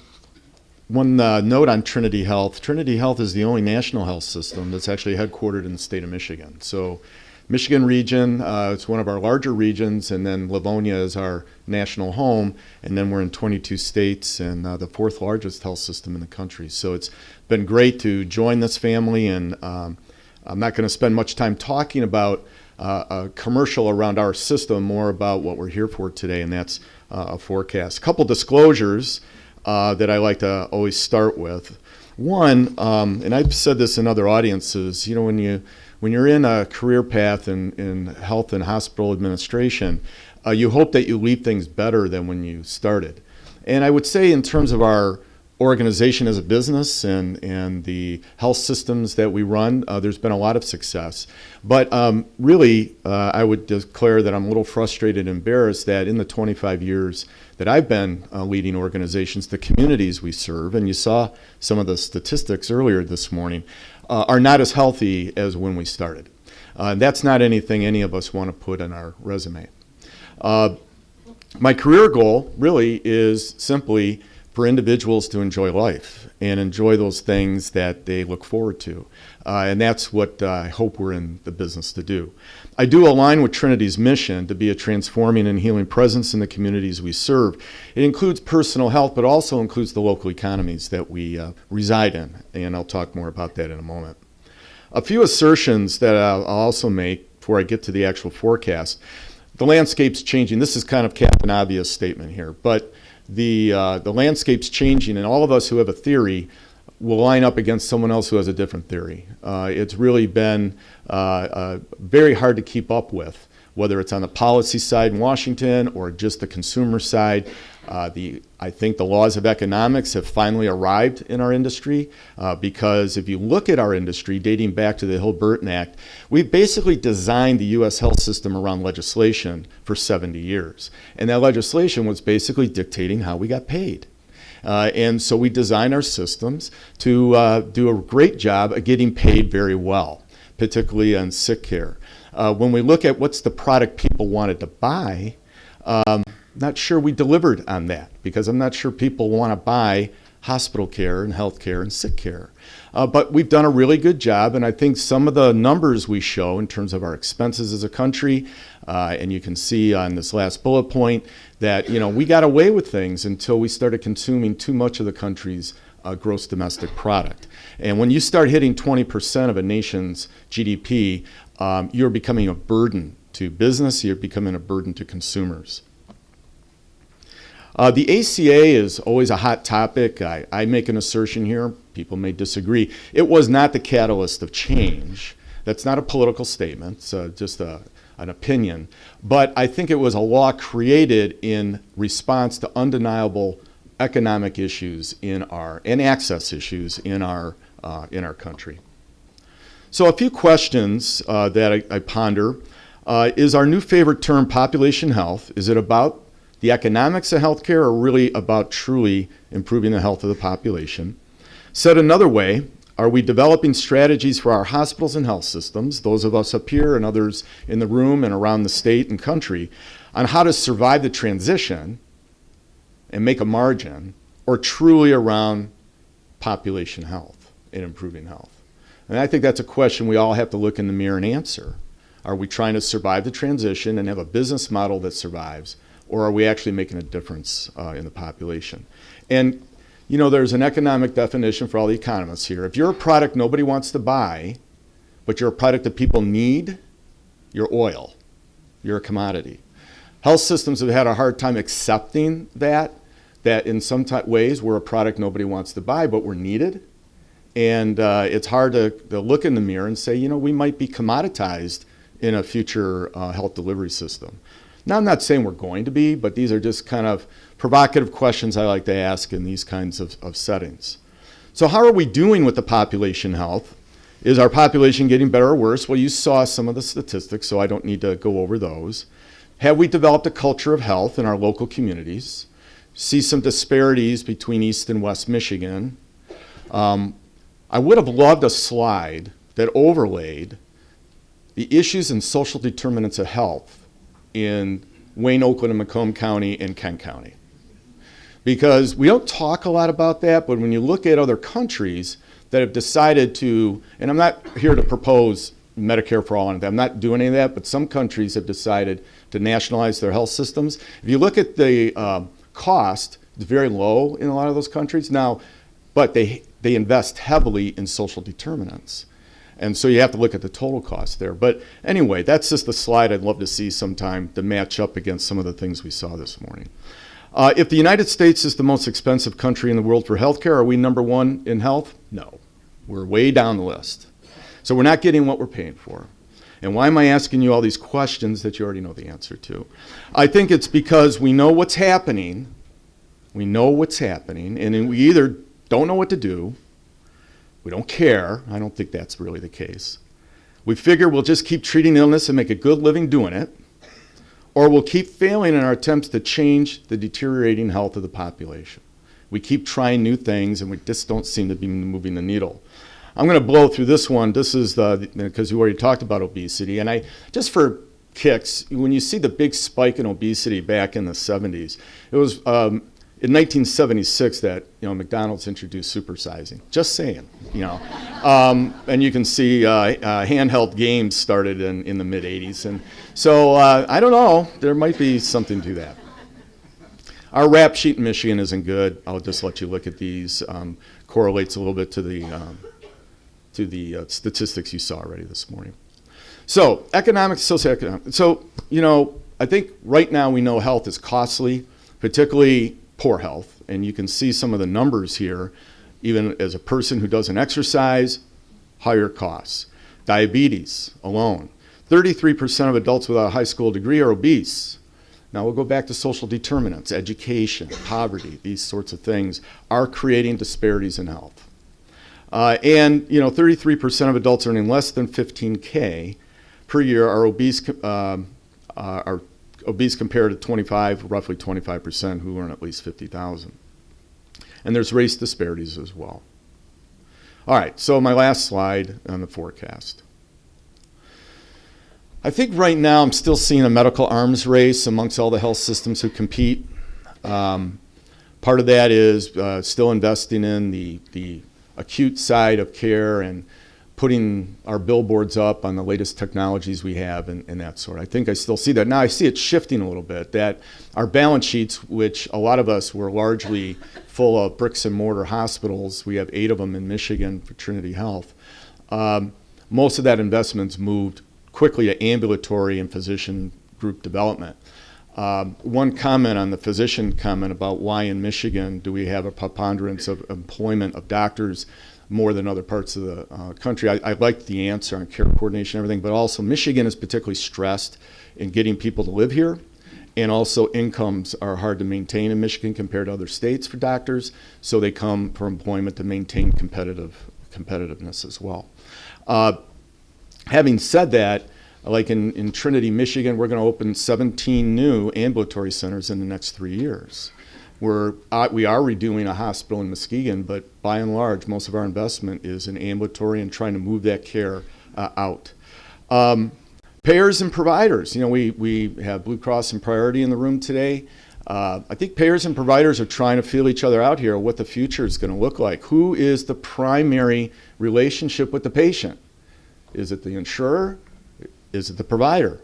[SPEAKER 5] one uh, note on Trinity Health Trinity Health is the only national health system that's actually headquartered in the state of Michigan. So, Michigan region, uh, it's one of our larger regions, and then Livonia is our national home, and then we're in 22 states and uh, the fourth largest health system in the country. So, it's been great to join this family and um, I'm not going to spend much time talking about uh, a commercial around our system, more about what we're here for today, and that's uh, a forecast. A couple disclosures uh, that I like to always start with. One, um, and I've said this in other audiences, you know, when you when you're in a career path in, in health and hospital administration, uh, you hope that you leave things better than when you started. And I would say, in terms of our organization as a business and, and the health systems that we run, uh, there's been a lot of success. But um, really, uh, I would declare that I'm a little frustrated and embarrassed that in the 25 years that I've been uh, leading organizations, the communities we serve, and you saw some of the statistics earlier this morning, uh, are not as healthy as when we started. Uh, and that's not anything any of us want to put on our resume. Uh, my career goal really is simply for individuals to enjoy life and enjoy those things that they look forward to. Uh, and that's what uh, I hope we're in the business to do. I do align with Trinity's mission to be a transforming and healing presence in the communities we serve. It includes personal health, but also includes the local economies that we uh, reside in. And I'll talk more about that in a moment. A few assertions that I'll also make before I get to the actual forecast. The landscape's changing. This is kind of Captain Obvious statement here, but the, uh, the landscape's changing, and all of us who have a theory will line up against someone else who has a different theory. Uh, it's really been uh, uh, very hard to keep up with, whether it's on the policy side in Washington or just the consumer side. Uh, the, I think the laws of economics have finally arrived in our industry uh, because if you look at our industry dating back to the Hill-Burton Act, we've basically designed the U.S. health system around legislation for 70 years. And that legislation was basically dictating how we got paid. Uh, and so we design our systems to uh, do a great job of getting paid very well, particularly on sick care. Uh, when we look at what's the product people wanted to buy, um, not sure we delivered on that because I'm not sure people want to buy hospital care and health care and sick care. Uh, but we've done a really good job, and I think some of the numbers we show in terms of our expenses as a country, uh, and you can see on this last bullet point that you know we got away with things until we started consuming too much of the country's uh, gross domestic product. And when you start hitting 20% of a nation's GDP, um, you're becoming a burden to business, you're becoming a burden to consumers. Uh, the ACA is always a hot topic. I, I, make an assertion here. People may disagree. It was not the catalyst of change. That's not a political statement. It's uh, just a, an opinion. But I think it was a law created in response to undeniable economic issues in our and access issues in our uh, in our country. So a few questions uh, that I, I ponder. Uh, is our new favorite term population health? Is it about the economics of healthcare are really about truly improving the health of the population. Said another way, are we developing strategies for our hospitals and health systems, those of us up here and others in the room and around the state and country, on how to survive the transition and make a margin, or truly around population health and improving health? And I think that's a question we all have to look in the mirror and answer. Are we trying to survive the transition and have a business model that survives? Or are we actually making a difference uh, in the population? And you know, there's an economic definition for all the economists here. If you're a product nobody wants to buy, but you're a product that people need, you're oil. You're a commodity. Health systems have had a hard time accepting that, that in some ways we're a product nobody wants to buy, but we're needed. And uh, it's hard to, to look in the mirror and say, you know, we might be commoditized in a future uh, health delivery system. Now, I'm not saying we're going to be, but these are just kind of provocative questions I like to ask in these kinds of, of settings. So, how are we doing with the population health? Is our population getting better or worse? Well, you saw some of the statistics, so I don't need to go over those. Have we developed a culture of health in our local communities? See some disparities between East and West Michigan. Um, I would have loved a slide that overlaid the issues and social determinants of health in Wayne, Oakland, and Macomb County and Kent County. Because we don't talk a lot about that, but when you look at other countries that have decided to, and I'm not here to propose Medicare for all, and I'm not doing any of that, but some countries have decided to nationalize their health systems. If you look at the um, cost, it's very low in a lot of those countries now, but they, they invest heavily in social determinants. And so you have to look at the total cost there. But anyway, that's just the slide I'd love to see sometime to match up against some of the things we saw this morning. Uh, if the United States is the most expensive country in the world for healthcare, are we number one in health? No. We're way down the list. So we're not getting what we're paying for. And why am I asking you all these questions that you already know the answer to? I think it's because we know what's happening. We know what's happening, and we either don't know what to do, we don't care. I don't think that's really the case. We figure we'll just keep treating illness and make a good living doing it, or we'll keep failing in our attempts to change the deteriorating health of the population. We keep trying new things, and we just don't seem to be moving the needle. I'm going to blow through this one. This is the because you already talked about obesity, and I just for kicks, when you see the big spike in obesity back in the 70s, it was um, in 1976 that you know McDonald's introduced supersizing. Just saying, you know, um, and you can see uh, uh, handheld games started in, in the mid 80s, and so uh, I don't know. There might be something to that. Our rap sheet in Michigan isn't good. I'll just let you look at these. Um, correlates a little bit to the um, to the uh, statistics you saw already this morning. So economic, socioeconomic. So you know, I think right now we know health is costly, particularly poor health, and you can see some of the numbers here. Even as a person who doesn't exercise, higher costs. Diabetes alone, 33% of adults without a high school degree are obese. Now we'll go back to social determinants, education, poverty, these sorts of things are creating disparities in health. Uh, and you know, 33% of adults earning less than 15k per year are obese. Um, uh, are obese compared to 25, roughly 25% who earn at least 50,000. And there's race disparities as well. All right, so my last slide on the forecast. I think right now I'm still seeing a medical arms race amongst all the health systems who compete. Um, part of that is uh, still investing in the, the acute side of care and putting our billboards up on the latest technologies we have and, and, that sort. I think I still see that. Now I see it shifting a little bit, that our balance sheets, which a lot of us were largely full of bricks and mortar hospitals, we have eight of them in Michigan for Trinity Health, um, most of that investment's moved quickly to ambulatory and physician group development. Um, one comment on the physician comment about why in Michigan do we have a preponderance of employment of doctors more than other parts of the uh, country. I, I liked the answer on care coordination and everything, but also Michigan is particularly stressed in getting people to live here. And also incomes are hard to maintain in Michigan compared to other states for doctors, so they come for employment to maintain competitive competitiveness as well. Uh, having said that, like in, in Trinity, Michigan, we're going to open 17 new ambulatory centers in the next three years. We're, uh, we are redoing a hospital in Muskegon, but by and large, most of our investment is in ambulatory and trying to move that care uh, out. Um, payers and providers. You know, we, we have Blue Cross and Priority in the room today. Uh, I think payers and providers are trying to feel each other out here, what the future is going to look like. Who is the primary relationship with the patient? Is it the insurer? Is it the provider?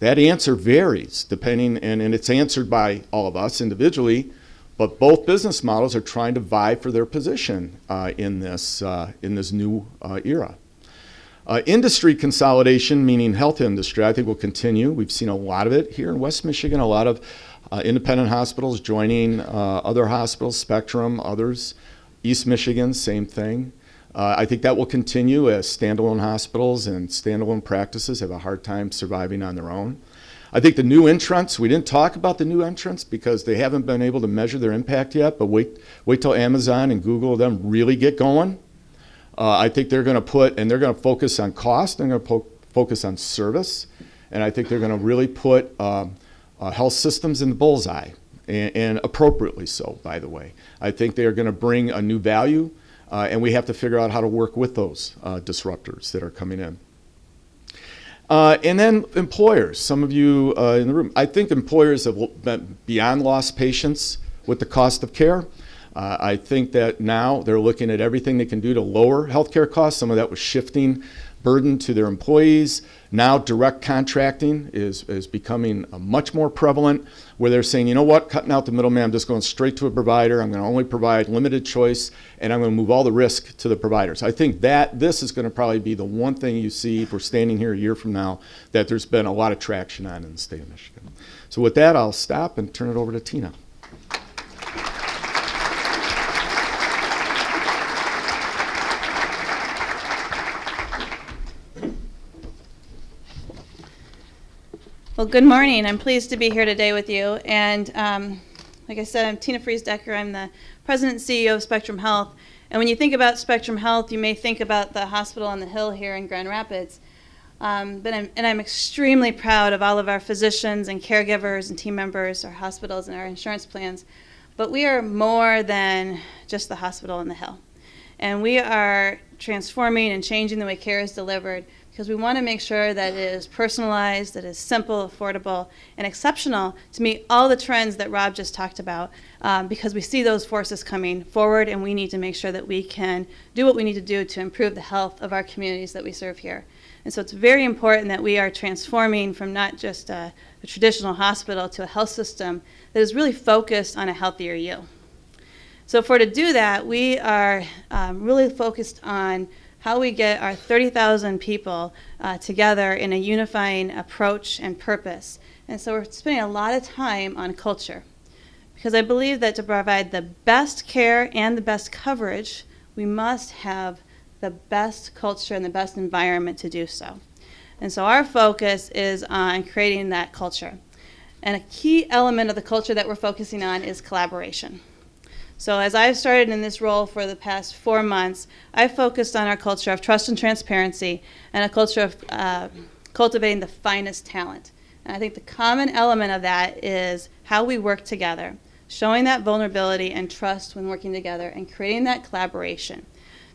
[SPEAKER 5] That answer varies depending, and, and it's answered by all of us individually, but both business models are trying to vie for their position uh, in, this, uh, in this new uh, era. Uh, industry consolidation, meaning health industry, I think will continue. We've seen a lot of it here in West Michigan, a lot of uh, independent hospitals joining uh, other hospitals, Spectrum, others. East Michigan, same thing. Uh, I think that will continue as standalone hospitals and standalone practices have a hard time surviving on their own. I think the new entrants, we didn't talk about the new entrants because they haven't been able to measure their impact yet, but wait, wait till Amazon and Google them really get going. Uh, I think they're going to put, and they're going to focus on cost, they're going to focus on service, and I think they're going to really put um, uh, health systems in the bullseye, and, and, appropriately so, by the way. I think they are going to bring a new value, uh, and we have to figure out how to work with those uh, disruptors that are coming in. Uh, and then employers, some of you uh, in the room, I think employers have been beyond lost patience with the cost of care. Uh, I think that now they're looking at everything they can do to lower healthcare costs. Some of that was shifting burden to their employees. Now direct contracting is, is becoming much more prevalent where they're saying, you know what, cutting out the middleman, I'm just going straight to a provider. I'm going to only provide limited choice and I'm going to move all the risk to the providers. I think that this is going to probably be the one thing you see if we're standing here a year from now that there's been a lot of traction on in the state of Michigan. So with that, I'll stop and turn it over to Tina.
[SPEAKER 6] Well, good morning. I'm pleased to be here today with you. And um, like I said, I'm Tina Freese Decker. I'm the president and CEO of Spectrum Health. And when you think about Spectrum Health, you may think about the hospital on the hill here in Grand Rapids. Um, but I'm, and I'm extremely proud of all of our physicians and caregivers and team members, our hospitals and our insurance plans. But we are more than just the hospital on the hill. And we are transforming and changing the way care is delivered because we want to make sure that it is personalized, that it is simple, affordable, and exceptional to meet all the trends that Rob just talked about um, because we see those forces coming forward and we need to make sure that we can do what we need to do to improve the health of our communities that we serve here. And so it's very important that we are transforming from not just a, a traditional hospital to a health system that is really focused on a healthier you. So for to do that, we are um, really focused on how we get our 30,000 people uh, together in a unifying approach and purpose. And so we're spending a lot of time on culture because I believe that to provide the best care and the best coverage, we must have the best culture and the best environment to do so. And so our focus is on creating that culture. And a key element of the culture that we're focusing on is collaboration. So as I've started in this role for the past four months, I've focused on our culture of trust and transparency and a culture of uh, cultivating the finest talent. And I think the common element of that is how we work together, showing that vulnerability and trust when working together and creating that collaboration.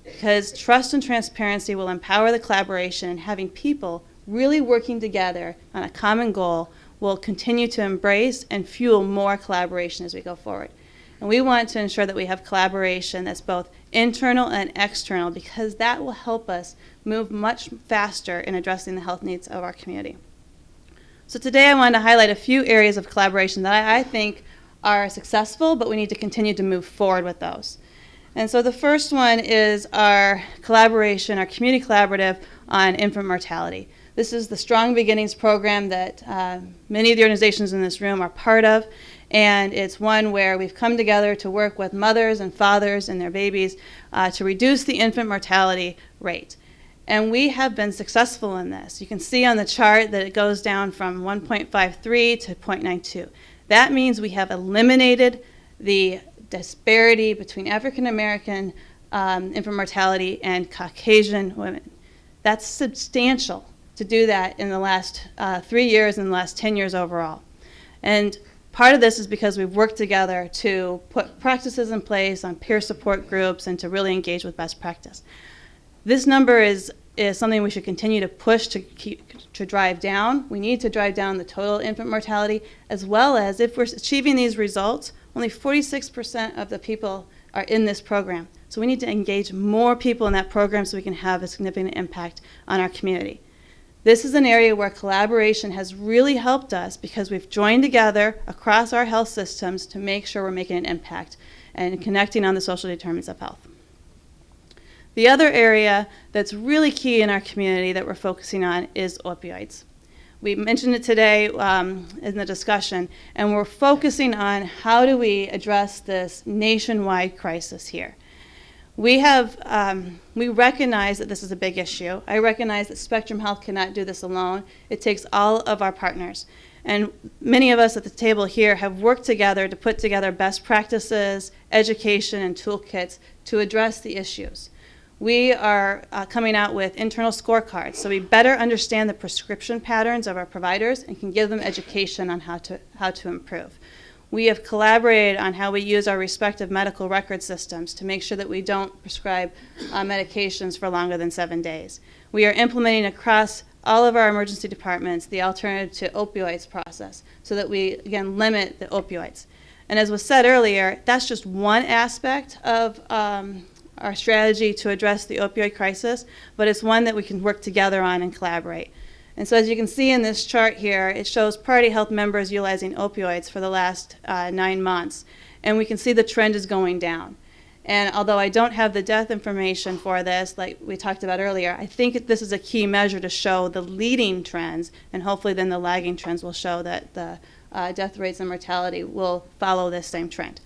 [SPEAKER 6] Because trust and transparency will empower the collaboration and having people really working together on a common goal will continue to embrace and fuel more collaboration as we go forward. And we want to ensure that we have collaboration that's both internal and external because that will help us move much faster in addressing the health needs of our community. So today I wanted to highlight a few areas of collaboration that I, I think are successful, but we need to continue to move forward with those. And so the first one is our collaboration, our community collaborative on infant mortality. This is the Strong Beginnings program that uh, many of the organizations in this room are part of and it's one where we've come together to work with mothers and fathers and their babies uh, to reduce the infant mortality rate. And we have been successful in this. You can see on the chart that it goes down from 1.53 to 0.92. That means we have eliminated the disparity between African American um, infant mortality and Caucasian women. That's substantial to do that in the last uh, three years and the last 10 years overall. And Part of this is because we've worked together to put practices in place on peer support groups and to really engage with best practice. This number is, is something we should continue to push to, keep, to drive down. We need to drive down the total infant mortality, as well as if we're achieving these results, only 46% of the people are in this program. So we need to engage more people in that program so we can have a significant impact on our community. This is an area where collaboration has really helped us because we've joined together across our health systems to make sure we're making an impact and connecting on the social determinants of health. The other area that's really key in our community that we're focusing on is opioids. We mentioned it today um, in the discussion, and we're focusing on how do we address this nationwide crisis here. We have, um, we recognize that this is a big issue. I recognize that Spectrum Health cannot do this alone. It takes all of our partners. And many of us at the table here have worked together to put together best practices, education, and toolkits to address the issues. We are uh, coming out with internal scorecards so we better understand the prescription patterns of our providers and can give them education on how to, how to improve. We have collaborated on how we use our respective medical record systems to make sure that we don't prescribe uh, medications for longer than seven days. We are implementing across all of our emergency departments the alternative to opioids process so that we, again, limit the opioids. And as was said earlier, that's just one aspect of um, our strategy to address the opioid crisis, but it's one that we can work together on and collaborate. And so as you can see in this chart here, it shows Priority Health members utilizing opioids for the last uh, nine months. And we can see the trend is going down. And although I don't have the death information for this, like we talked about earlier, I think this is a key measure to show the leading trends, and hopefully then the lagging trends will show that the uh, death rates and mortality will follow this same trend.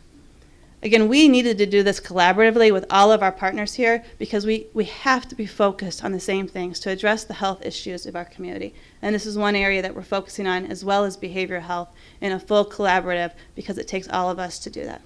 [SPEAKER 6] Again, we needed to do this collaboratively with all of our partners here because we, we have to be focused on the same things to address the health issues of our community. And this is one area that we're focusing on as well as behavioral health in a full collaborative because it takes all of us to do that.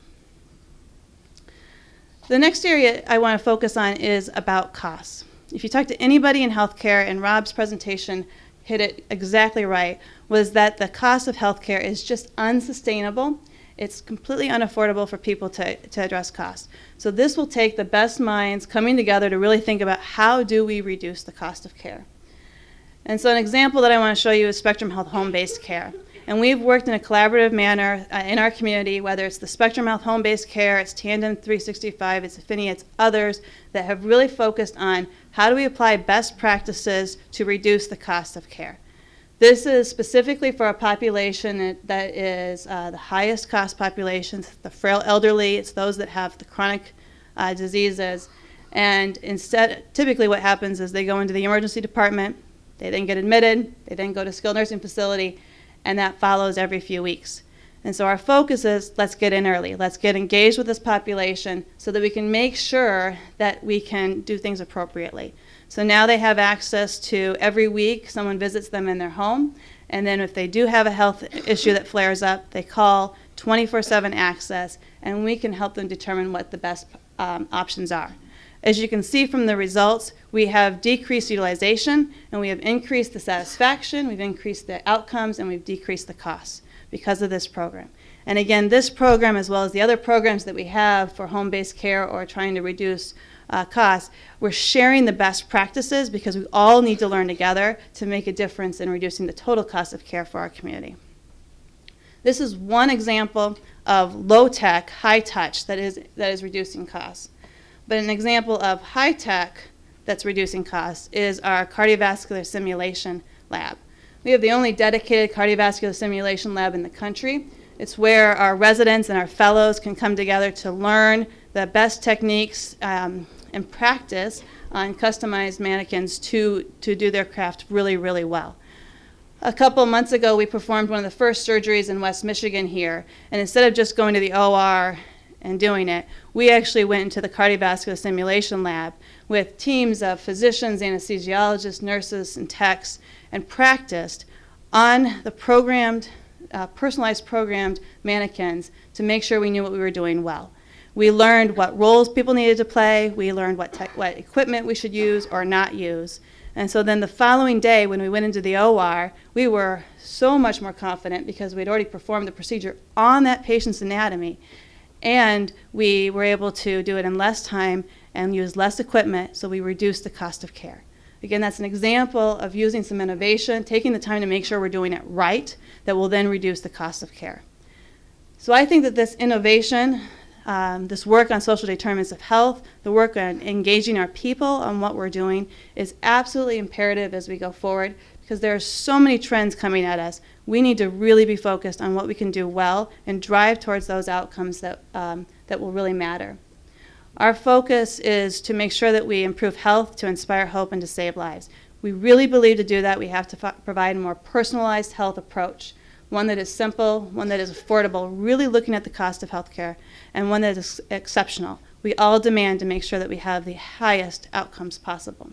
[SPEAKER 6] The next area I want to focus on is about costs. If you talk to anybody in healthcare, and Rob's presentation hit it exactly right, was that the cost of healthcare is just unsustainable it's completely unaffordable for people to, to address costs. So this will take the best minds coming together to really think about how do we reduce the cost of care. And so an example that I want to show you is Spectrum Health home-based care. And we've worked in a collaborative manner uh, in our community, whether it's the Spectrum Health home-based care, it's Tandem 365, it's Affinity, it's others that have really focused on how do we apply best practices to reduce the cost of care. This is specifically for a population that is uh, the highest cost populations, the frail elderly, it's those that have the chronic uh, diseases. And instead, typically what happens is they go into the emergency department, they then get admitted, they then go to skilled nursing facility, and that follows every few weeks. And so our focus is let's get in early. Let's get engaged with this population so that we can make sure that we can do things appropriately. So now they have access to every week someone visits them in their home. And then if they do have a health issue that flares up, they call 24 7 access and we can help them determine what the best um, options are. As you can see from the results, we have decreased utilization and we have increased the satisfaction, we've increased the outcomes, and we've decreased the costs because of this program. And again, this program, as well as the other programs that we have for home based care or trying to reduce uh, costs, we're sharing the best practices because we all need to learn together to make a difference in reducing the total cost of care for our community. This is one example of low tech, high touch that is, that is reducing costs. But an example of high tech that's reducing costs is our cardiovascular simulation lab. We have the only dedicated cardiovascular simulation lab in the country. It's where our residents and our fellows can come together to learn the best techniques um, and practice on customized mannequins to, to do their craft really, really well. A couple months ago, we performed one of the first surgeries in West Michigan here, and instead of just going to the OR and doing it, we actually went into the cardiovascular simulation lab with teams of physicians, anesthesiologists, nurses, and techs, and practiced on the programmed, uh, personalized programmed mannequins to make sure we knew what we were doing well. We learned what roles people needed to play. We learned what, what equipment we should use or not use. And so then the following day, when we went into the OR, we were so much more confident because we'd already performed the procedure on that patient's anatomy. And we were able to do it in less time and use less equipment, so we reduced the cost of care. Again, that's an example of using some innovation, taking the time to make sure we're doing it right, that will then reduce the cost of care. So I think that this innovation um, this work on social determinants of health, the work on engaging our people on what we're doing is absolutely imperative as we go forward because there are so many trends coming at us. We need to really be focused on what we can do well and drive towards those outcomes that, um, that will really matter. Our focus is to make sure that we improve health, to inspire hope, and to save lives. We really believe to do that we have to provide a more personalized health approach, one that is simple, one that is affordable, really looking at the cost of healthcare, and one that is exceptional. We all demand to make sure that we have the highest outcomes possible.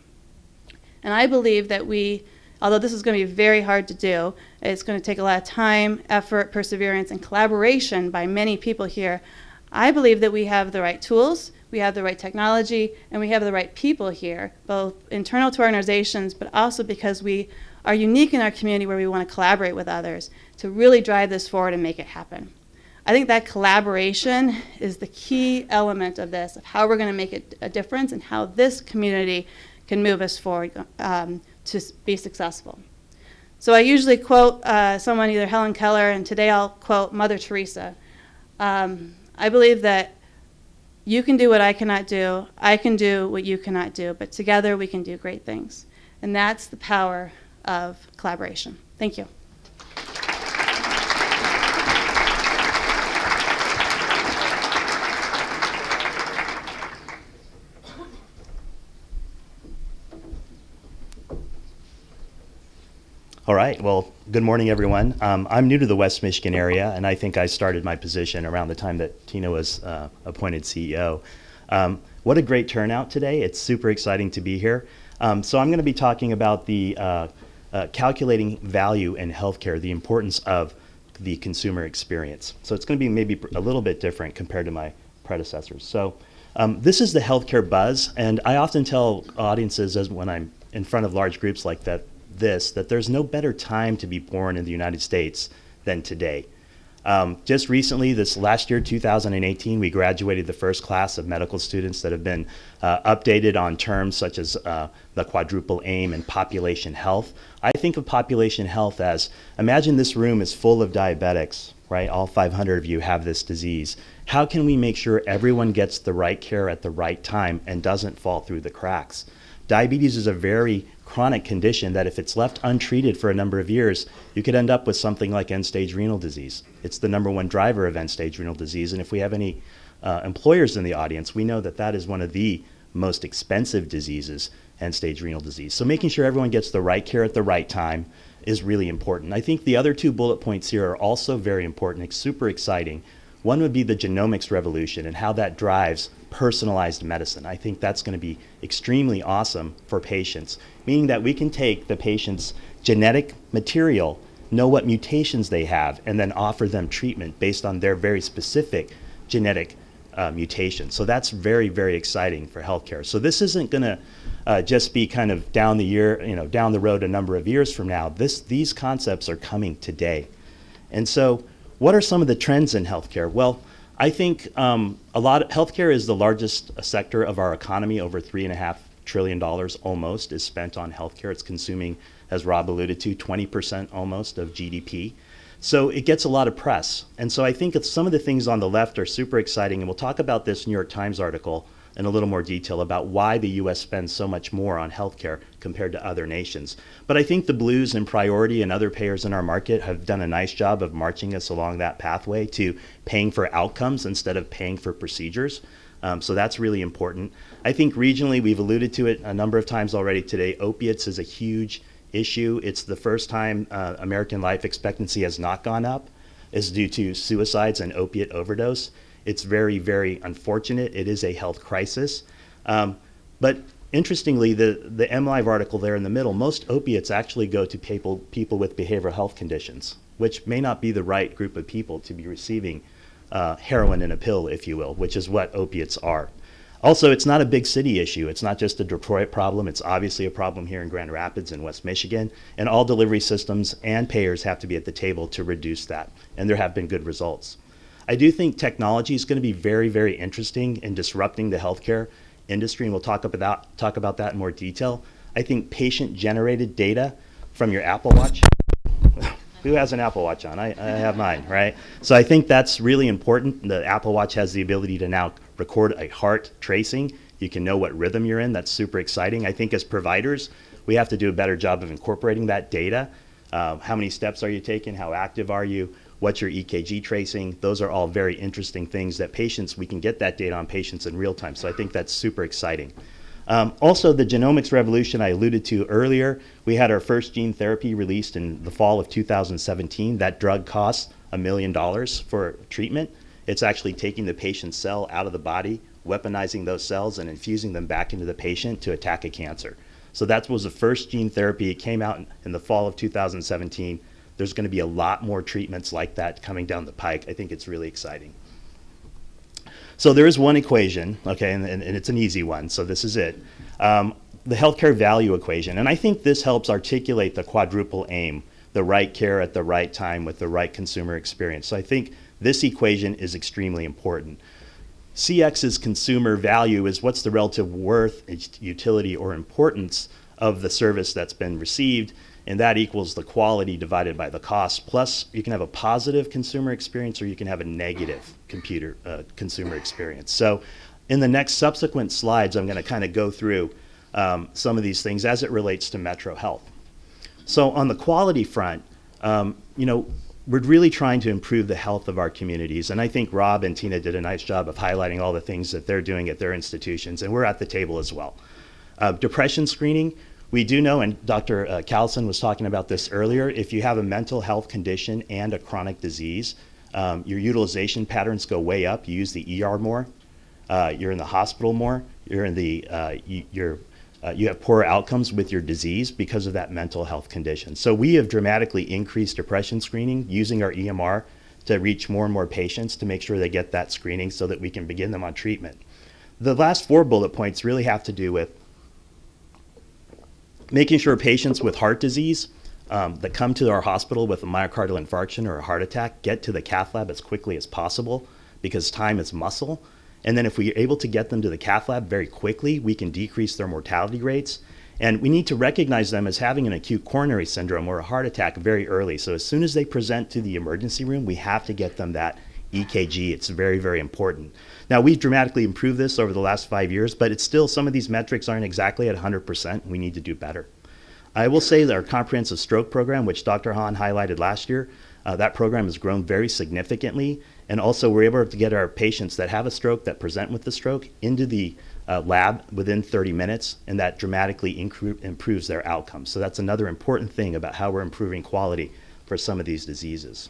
[SPEAKER 6] And I believe that we, although this is going to be very hard to do, it's going to take a lot of time, effort, perseverance, and collaboration by many people here. I believe that we have the right tools, we have the right technology, and we have the right people here, both internal to our organizations, but also because we are unique in our community where we want to collaborate with others to really drive this forward and make it happen. I think that collaboration is the key element of this, of how we're going to make it a difference and how this community can move us forward um, to be successful. So I usually quote uh, someone, either Helen Keller, and today I'll quote Mother Teresa. Um, I believe that you can do what I cannot do, I can do what you cannot do, but together we can do great things. And that's the power of collaboration. Thank you.
[SPEAKER 7] All right. Well, good morning, everyone. Um, I'm new to the West Michigan area, and I think I started my position around the time that Tina was uh, appointed CEO. Um, what a great turnout today. It's super exciting to be here. Um, so, I'm going to be talking about the uh, uh, calculating value in healthcare, the importance of the consumer experience. So, it's going to be maybe a little bit different compared to my predecessors. So, um, this is the healthcare buzz, and I often tell audiences as when I'm in front of large groups like that this that there's no better time to be born in the United States than today. Um, just recently, this last year, 2018, we graduated the first class of medical students that have been uh, updated on terms such as uh, the quadruple aim and population health. I think of population health as imagine this room is full of diabetics, right? All 500 of you have this disease. How can we make sure everyone gets the right care at the right time and doesn't fall through the cracks? Diabetes is a very chronic condition that if it's left untreated for a number of years, you could end up with something like end-stage renal disease. It's the number one driver of end-stage renal disease, and if we have any uh, employers in the audience, we know that that is one of the most expensive diseases, end-stage renal disease. So making sure everyone gets the right care at the right time is really important. I think the other two bullet points here are also very important, it's super exciting. One would be the genomics revolution and how that drives personalized medicine. I think that's going to be extremely awesome for patients, meaning that we can take the patient's genetic material, know what mutations they have, and then offer them treatment based on their very specific genetic uh, mutation. So that's very, very exciting for healthcare. So this isn't going to uh, just be kind of down the year, you know, down the road a number of years from now. This, these concepts are coming today. And so what are some of the trends in healthcare? Well, I think um, a lot of healthcare is the largest sector of our economy. Over three and a half trillion dollars almost is spent on healthcare. It's consuming, as Rob alluded to, 20% almost of GDP. So it gets a lot of press. And so I think some of the things on the left are super exciting, and we'll talk about this New York Times article in a little more detail about why the U.S. spends so much more on healthcare compared to other nations. But I think the Blues and Priority and other payers in our market have done a nice job of marching us along that pathway to paying for outcomes instead of paying for procedures. Um, so that's really important. I think regionally, we've alluded to it a number of times already today. Opiates is a huge issue. It's the first time uh, American life expectancy has not gone up, is due to suicides and opiate overdose. It's very, very unfortunate. It is a health crisis. Um, but interestingly, the, the MLive article there in the middle, most opiates actually go to people, people with behavioral health conditions, which may not be the right group of people to be receiving uh, heroin in a pill, if you will, which is what opiates are. Also, it's not a big city issue. It's not just a Detroit problem. It's obviously a problem here in Grand Rapids and West Michigan. And all delivery systems and payers have to be at the table to reduce that. And there have been good results. I do think technology is going to be very, very interesting in disrupting the healthcare industry, and we'll talk about talk about that in more detail. I think patient-generated data from your Apple Watch. Who has an Apple Watch on? I, I have mine, right? So I think that's really important. The Apple Watch has the ability to now record a heart tracing. You can know what rhythm you're in. That's super exciting. I think as providers, We have to do a better job of incorporating that data. Um, how many steps are you taking? How active are you? What's your EKG tracing? Those are all very interesting things that patients, we can get that data on patients in real time. So I think that's super exciting. Um, also, the genomics revolution I alluded to earlier, we had our first gene therapy released in the fall of 2017. That drug costs a million dollars for treatment. It's actually taking the patient's cell out of the body, weaponizing those cells, and infusing them back into the patient to attack a cancer. So that was the first gene therapy. It came out in, in the fall of 2017. There's going to be a lot more treatments like that coming down the pike. I think it's really exciting. So there is one equation, okay, and, and, and it's an easy one, so this is it. Um, the healthcare value equation. And I think this helps articulate the quadruple aim, the right care at the right time with the right consumer experience. So I think this equation is extremely important. CX's consumer value is what's the relative worth, utility, or importance of the service that's been received, and that equals the quality divided by the cost. Plus, you can have a positive consumer experience or you can have a negative computer uh, consumer experience. So, in the next subsequent slides, I'm going to kind of go through um, some of these things as it relates to Metro Health. So, on the quality front, um, you know, we're really trying to improve the health of our communities. And I think Rob and Tina did a nice job of highlighting all the things that they're doing at their institutions, and we're at the table as well. Uh, depression screening, we do know, and Dr. Uh, Callison was talking about this earlier, if you have a mental health condition and a chronic disease, um, your utilization patterns go way up. You use the ER more, uh, you're in the hospital more, you're in the, uh, you, you're, uh, you have poorer outcomes with your disease because of that mental health condition. So we have dramatically increased depression screening using our EMR to reach more and more patients to make sure they get that screening so that we can begin them on treatment. The last four bullet points really have to do with making sure patients with heart disease um, that come to our hospital with a myocardial infarction or a heart attack get to the cath lab as quickly as possible because time is muscle. And then if we're able to get them to the cath lab very quickly, we can decrease their mortality rates. And we need to recognize them as having an acute coronary syndrome or a heart attack very early. So as soon as they present to the emergency room, we have to get them that EKG. It's very, very important. Now, we've dramatically improved this over the last five years, but it's still, some of these metrics aren't exactly at 100%. We need to do better. I will say that our comprehensive stroke program, which Dr. Hahn highlighted last year, uh, that program has grown very significantly. And also, we're able to get our patients that have a stroke, that present with the stroke, into the uh, lab within 30 minutes, and that dramatically improves their outcomes. So, that's another important thing about how we're improving quality for some of these diseases.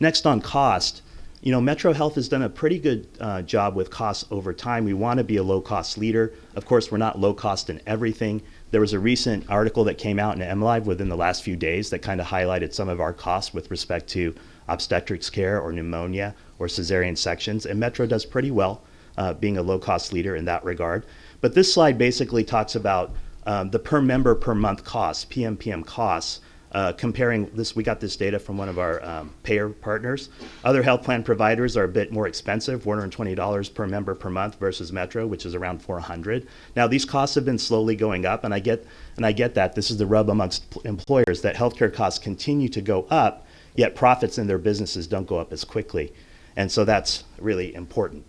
[SPEAKER 7] Next, on cost, you know, Metro Health has done a pretty good uh, job with costs over time. We want to be a low cost leader. Of course, we're not low cost in everything. There was a recent article that came out in MLive within the last few days that kind of highlighted some of our costs with respect to obstetrics care or pneumonia or cesarean sections. And Metro does pretty well uh, being a low cost leader in that regard. But this slide basically talks about um, the per member per month costs, PMPM costs, uh, comparing this, we got this data from one of our um, payer partners. Other health plan providers are a bit more expensive, $420 per member per month versus Metro, which is around 400. Now these costs have been slowly going up, and I get and I get that this is the rub amongst employers that healthcare costs continue to go up, yet profits in their businesses don't go up as quickly, and so that's really important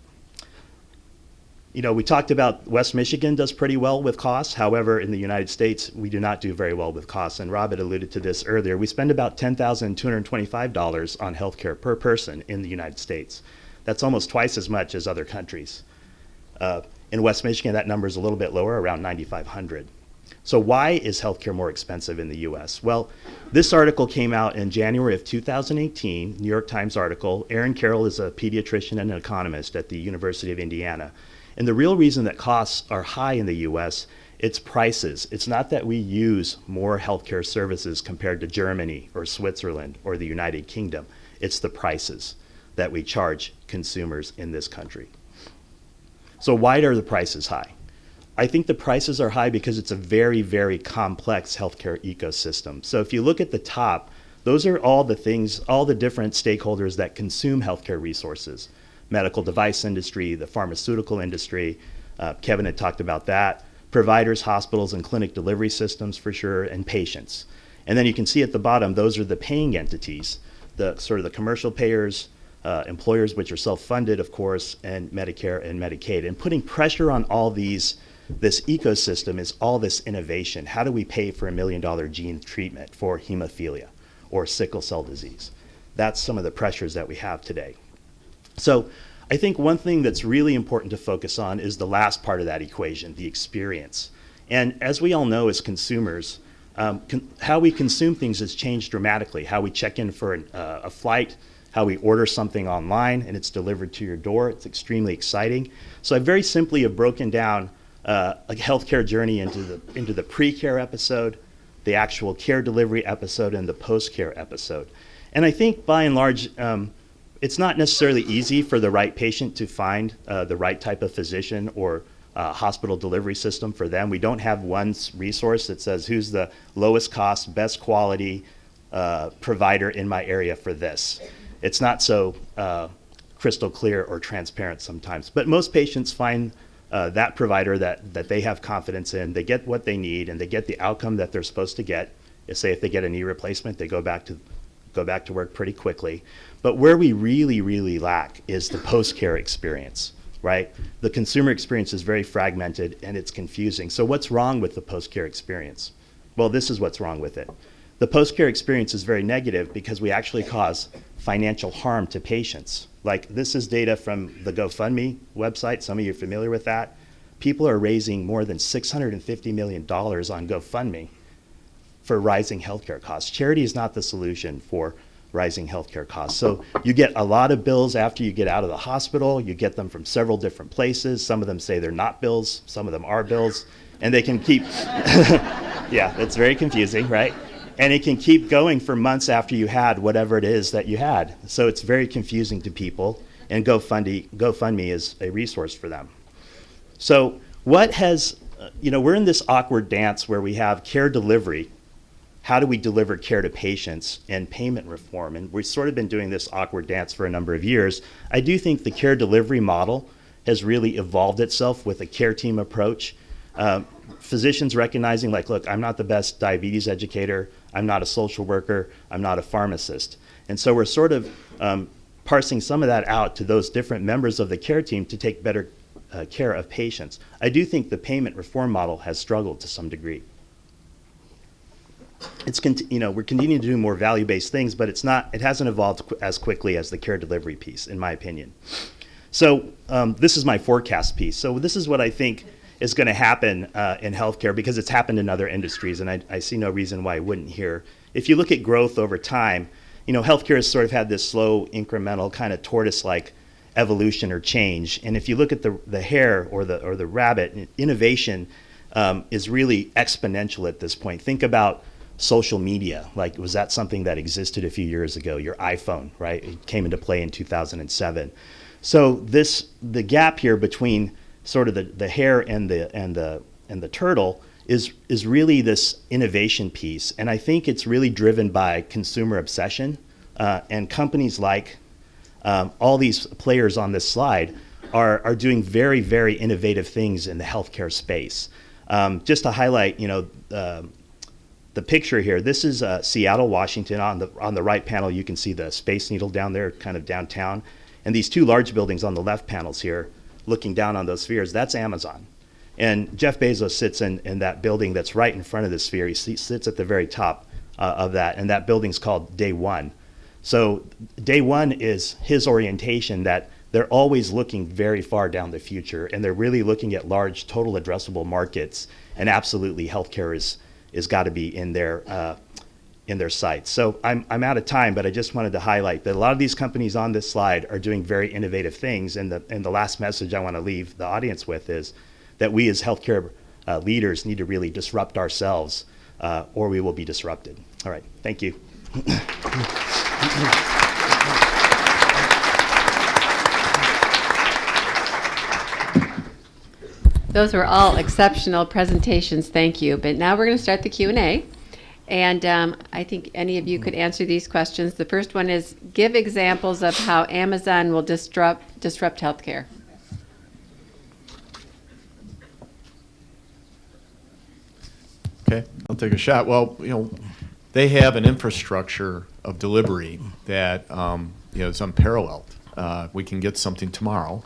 [SPEAKER 7] you know, we talked about West Michigan does pretty well with costs. However, in the United States, we do not do very well with costs. And Rob had alluded to this earlier. We spend about $10,225 on healthcare per person in the United States. That's almost twice as much as other countries. Uh, in West Michigan, that number is a little bit lower, around 9,500. So why is healthcare more expensive in the U.S.? Well, this article came out in January of 2018, New York Times article. Aaron Carroll is a pediatrician and an economist at the University of Indiana. And the real reason that costs are high in the US, it's prices. It's not that we use more healthcare services compared to Germany or Switzerland or the United Kingdom. It's the prices that we charge consumers in this country. So why are the prices high? I think the prices are high because it's a very, very complex healthcare ecosystem. So if you look at the top, those are all the things, all the different stakeholders that consume healthcare resources medical device industry, the pharmaceutical industry. Uh, Kevin had talked about that. Providers, hospitals, and clinic delivery systems for sure, and patients. And then you can see at the bottom, those are the paying entities, the sort of the commercial payers, uh, employers, which are self-funded, of course, and Medicare and Medicaid. And putting pressure on all these this ecosystem is all this innovation. How do we pay for a million dollar gene treatment for hemophilia or sickle cell disease? That's some of the pressures that we have today. So I think one thing that's really important to focus on is the last part of that equation, the experience. And as we all know as consumers, um, con- how we consume things has changed dramatically. How we check in for an, uh, a flight, how we order something online and it's delivered to your door. It's extremely exciting. So I very simply have broken down uh, a healthcare journey into the into the pre-care episode, the actual care delivery episode, and the post-care episode. And I think by and large, um, it's not necessarily easy for the right patient to find uh, the right type of physician or uh, hospital delivery system for them. We don't have one resource that says who's the lowest cost, best quality uh, provider in my area for this. It's not so uh, crystal clear or transparent sometimes. But most patients find uh, that provider that, that they have confidence in. They get what they need and they get the outcome that they're supposed to get. Say if they get a knee replacement, they go back to go back to work pretty quickly. But where we really, really lack is the post-care experience, right? The consumer experience is very fragmented and it's confusing. So what's wrong with the post-care experience? Well, this is what's wrong with it. The post-care experience is very negative because we actually cause financial harm to patients. Like this is data from the GoFundMe website. Some of you are familiar with that. People are raising more than $650 million on GoFundMe for rising healthcare costs. Charity is not the solution for rising healthcare costs. So you get a lot of bills after you get out of the hospital. You get them from several different places. Some of them say they're not bills, some of them are bills, and they can keep, yeah, it's very confusing, right? And it can keep going for months after you had whatever it is that you had. So it's very confusing to people, and GoFundMe, GoFundMe is a resource for them. So what has, uh, you know, we're in this awkward dance where we have care delivery. How do we deliver care to patients and payment reform? And we've sort of been doing this awkward dance for a number of years. I do think the care delivery model has really evolved itself with a care team approach. Um, physicians recognizing, like, look, I'm not the best diabetes educator, I'm not a social worker, I'm not a pharmacist. And so we're sort of um, parsing some of that out to those different members of the care team to take better uh, care of patients. I do think the payment reform model has struggled to some degree. It's you know we're continuing to do more value-based things, but it's not it hasn't evolved qu- as quickly as the care delivery piece, in my opinion. So um, this is my forecast piece. So this is what I think is going to happen uh, in healthcare because it's happened in other industries, and I, I see no reason why it wouldn't here. If you look at growth over time, you know healthcare has sort of had this slow, incremental kind of tortoise-like evolution or change. And if you look at the the hare or the or the rabbit, innovation um, is really exponential at this point. Think about social media. Like, was that something that existed a few years ago? Your iPhone, right? It came into play in 2007. So this the gap here between sort of the, the hare and the and the and the turtle is is really this innovation piece, and I think it's really driven by consumer obsession uh, and companies like um, all these players on this slide are, are doing very, very innovative things in the healthcare space. Um, just to highlight, you know, uh, the picture here, this is uh, Seattle, Washington. On the, on the right panel, you can see the Space Needle down there, kind of downtown. And these two large buildings on the left panels here, looking down on those spheres, that's Amazon. And Jeff Bezos sits in, in that building that's right in front of the sphere. He sits at the very top uh, of that, and that building's called Day One. So day one is his orientation that they're always looking very far down the future and they're really looking at large total addressable markets and absolutely healthcare is is got to be in their uh, in their sights. So I'm, I'm out of time, but I just wanted to highlight that a lot of these companies on this slide are doing very innovative things. And the, and the last message I want to leave the audience with is that we as healthcare uh, leaders need to really disrupt ourselves uh, or we will be disrupted. All right, thank you.
[SPEAKER 1] Those were all exceptional presentations. Thank you. But now we're going to start the Q and A, and um, I think any of you could answer these questions. The first one is: Give examples of how Amazon will disrupt disrupt healthcare.
[SPEAKER 5] Okay, I'll take a shot. Well, you know, they have an infrastructure of delivery that um, you know is unparalleled. Uh, we can get something tomorrow,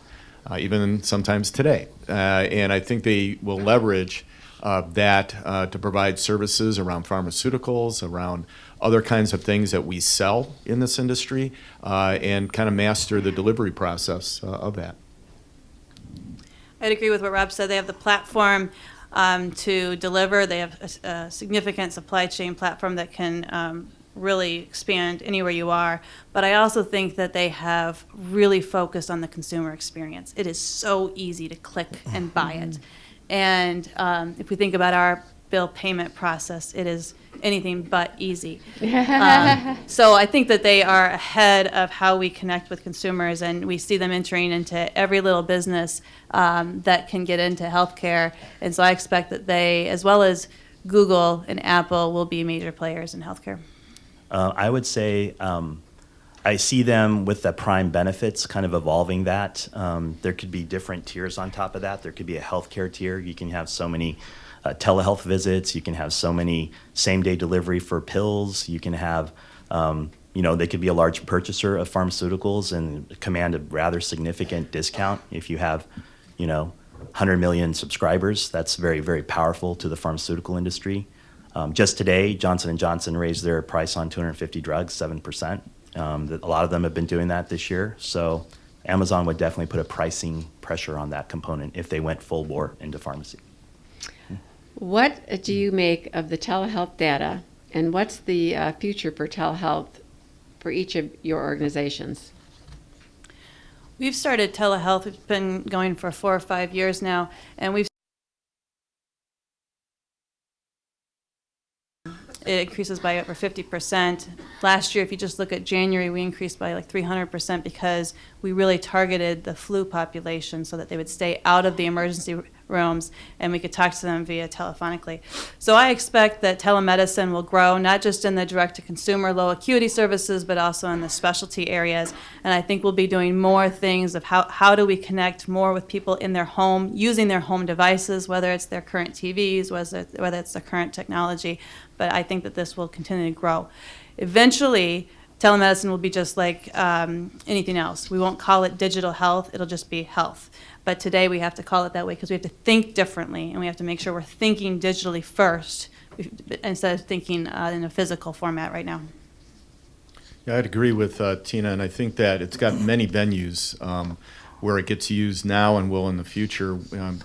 [SPEAKER 5] uh, even sometimes today. Uh, and I think they will leverage uh, that uh, to provide services around pharmaceuticals, around other kinds of things that we sell in this industry, uh, and kind of master the delivery process uh, of that.
[SPEAKER 6] I'd agree with what Rob said. They have the platform um, to deliver. They have a, a significant supply chain platform that can um, really expand anywhere you are. But I also think that they have really focused on the consumer experience. It is so easy to click and buy it. And um, if we think about our bill payment process, it is anything but easy. Um, so I think that they are ahead of how we connect with consumers, and we see them entering into every little business um, that can get into healthcare. And so I expect that they, as well as Google and Apple, will be major players in healthcare.
[SPEAKER 7] Uh, I would say um, I see them with the prime benefits kind of evolving that. Um, there could be different tiers on top of that. There could be a healthcare tier. You can have so many uh, telehealth visits. You can have so many same day delivery for pills. You can have, um, you know, they could be a large purchaser of pharmaceuticals and command a rather significant discount if you have, you know, 100 million subscribers. That's very, very powerful to the pharmaceutical industry. Um, just today, Johnson & Johnson raised their price on 250 drugs, 7%. Um, a lot of them have been doing that this year. So Amazon would definitely put a pricing pressure on that component if they went full bore into pharmacy.
[SPEAKER 1] What do you make of the telehealth data, and what's the uh, future for telehealth for each of your organizations?
[SPEAKER 6] We've started telehealth. It's been going for four or five years now, and we've it increases by over 50%. Last year, if you just look at January, we increased by like 300% because we really targeted the flu population so that they would stay out of the emergency rooms and we could talk to them via telephonically. So I expect that telemedicine will grow, not just in the direct to consumer low acuity services, but also in the specialty areas. And I think we'll be doing more things of how, how do we connect more with people in their home, using their home devices, whether it's their current TVs, whether, whether it's the current technology. But I think that this will continue to grow. Eventually, telemedicine will be just like um, anything else. We won't call it digital health, it'll just be health. But today we have to call it that way because we have to think differently and we have to make sure we're thinking digitally first instead of thinking uh, in a physical format right now.
[SPEAKER 5] Yeah, I'd agree with uh, Tina, and I think that it's got many venues um, where it gets used now and will in the future, um,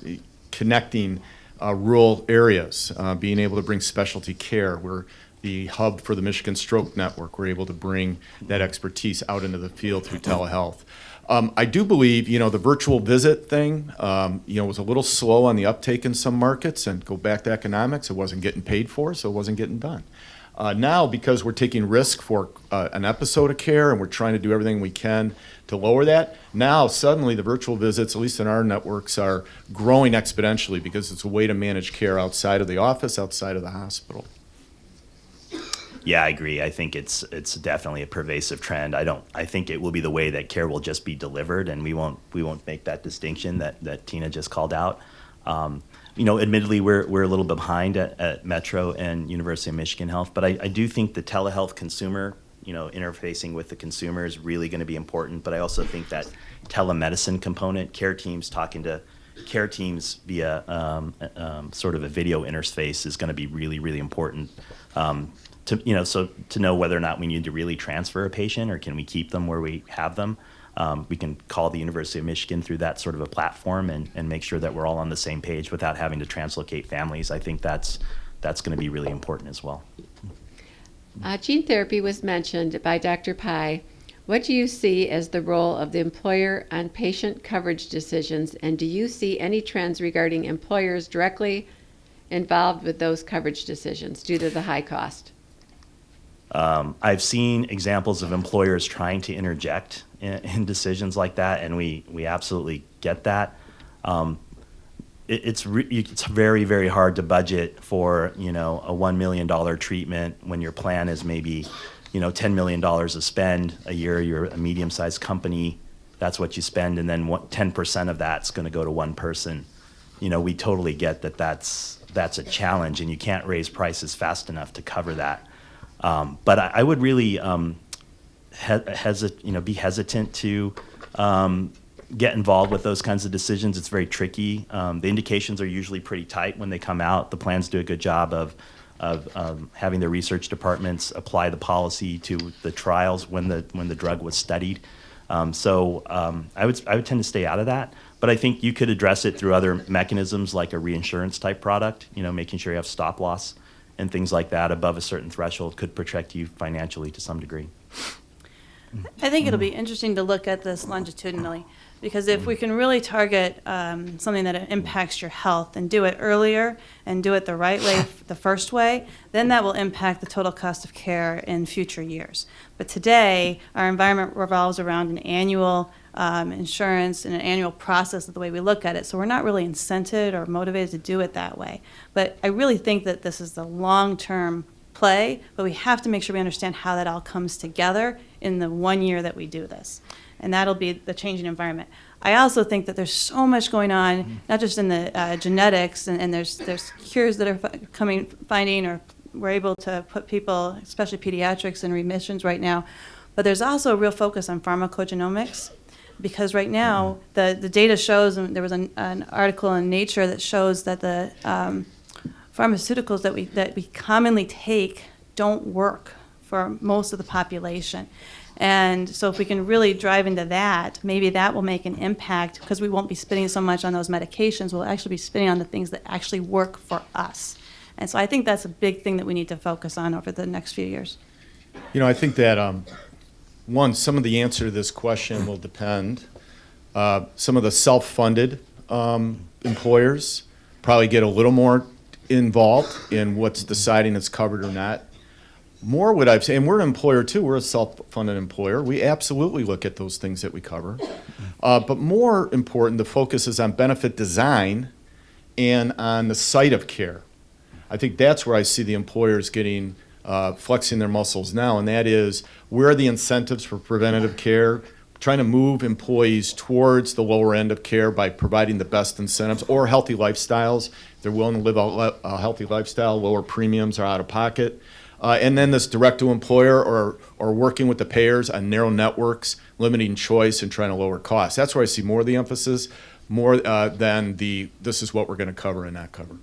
[SPEAKER 5] connecting uh, rural areas, uh, being able to bring specialty care. We're the hub for the Michigan Stroke Network. We're able to bring that expertise out into the field through telehealth. Um, I do believe, you know, the virtual visit thing, um, you know, was a little slow on the uptake in some markets and go back to economics. It wasn't getting paid for, so it wasn't getting done. Uh, now, because we're taking risk for uh, an episode of care and we're trying to do everything we can to lower that, now suddenly the virtual visits, at least in our networks, are growing exponentially because it's a way to manage care outside of the office, outside of the hospital.
[SPEAKER 7] Yeah, I agree. I think it's it's definitely a pervasive trend. I don't. I think it will be the way that care will just be delivered, and we won't we won't make that distinction that that Tina just called out. Um, you know, admittedly, we're we're a little bit behind at, at Metro and University of Michigan Health, but I, I do think the telehealth consumer, you know, interfacing with the consumer is really going to be important. But I also think that telemedicine component, care teams talking to care teams via um, um, sort of a video interface is going to be really really important. Um, to you know so to know whether or not we need to really transfer a patient or can we keep them where we have them um, we can call the university of michigan through that sort of a platform and, and make sure that we're all on the same page without having to translocate families. I think that's that's going to be really important as well.
[SPEAKER 1] Uh, gene therapy was mentioned by dr pai. What do you see as the role of the employer on patient coverage decisions? And do you see any trends regarding employers directly involved with those coverage decisions due to the high cost
[SPEAKER 7] um, I've seen examples of employers trying to interject in, in decisions like that, and we, we absolutely get that. Um, it, it's, it's very, very hard to budget for, you know, a $1 million treatment when your plan is maybe, you know, $10 million of spend a year. You're a medium-sized company. That's what you spend, and then what, 10% of that's going to go to one person. You know, we totally get that that's, that's a challenge, and you can't raise prices fast enough to cover that. Um, but I, I, would really um, he- hesit- you know, be hesitant to um, get involved with those kinds of decisions. It's very tricky. Um, the indications are usually pretty tight when they come out. The plans do a good job of, of um, having their research departments apply the policy to the trials when the when the drug was studied. Um, so um, I would I would tend to stay out of that. But I think you could address it through other mechanisms like a reinsurance type product. You know, making sure you have stop loss and things like that above a certain threshold could protect you financially to some degree.
[SPEAKER 6] I think it'll be interesting to look at this longitudinally, because if we can really target um, something that impacts your health and do it earlier and do it the right way, the first way, then that will impact the total cost of care in future years. But today, our environment revolves around an annual um, insurance and an annual process of the way we look at it. So we're not really incented or motivated to do it that way. But I really think that this is the long-term play, but we have to make sure we understand how that all comes together in the one year that we do this. And that'll be the changing environment. I also think that there's so much going on, not just in the uh, genetics, and, and there's there's cures that are coming, finding, or we're able to put people, especially pediatrics, in remissions right now. But there's also a real focus on pharmacogenomics because right now the, the data shows, and there was an, an article in Nature that shows that the um, pharmaceuticals that we that we commonly take don't work for most of the population. And so if we can really drive into that, maybe that will make an impact because we won't be spending so much on those medications. We'll actually be spending on the things that actually work for us. And so I think that's a big thing that we need to focus on over the next few years.
[SPEAKER 5] You know, I think that, um, one, some of the answer to this question will depend. Uh, some of the self-funded um, employers probably get a little more involved in what's deciding it's covered or not. More would I say, and we're an employer too, we're a self-funded employer. We absolutely look at those things that we cover. Uh, but more important, the focus is on benefit design and on the site of care. I think that's where I see the employers getting, uh, flexing their muscles now, and that is where are the incentives for preventative care? Trying to move employees towards the lower end of care by providing the best incentives or healthy lifestyles. They're willing to live a, a healthy lifestyle, lower premiums are out of pocket. Uh, and then this direct to employer or, or working with the payers on narrow networks, limiting choice and trying to lower costs. That's where I see more of the emphasis, more uh, than the this is what we're going to cover and not cover.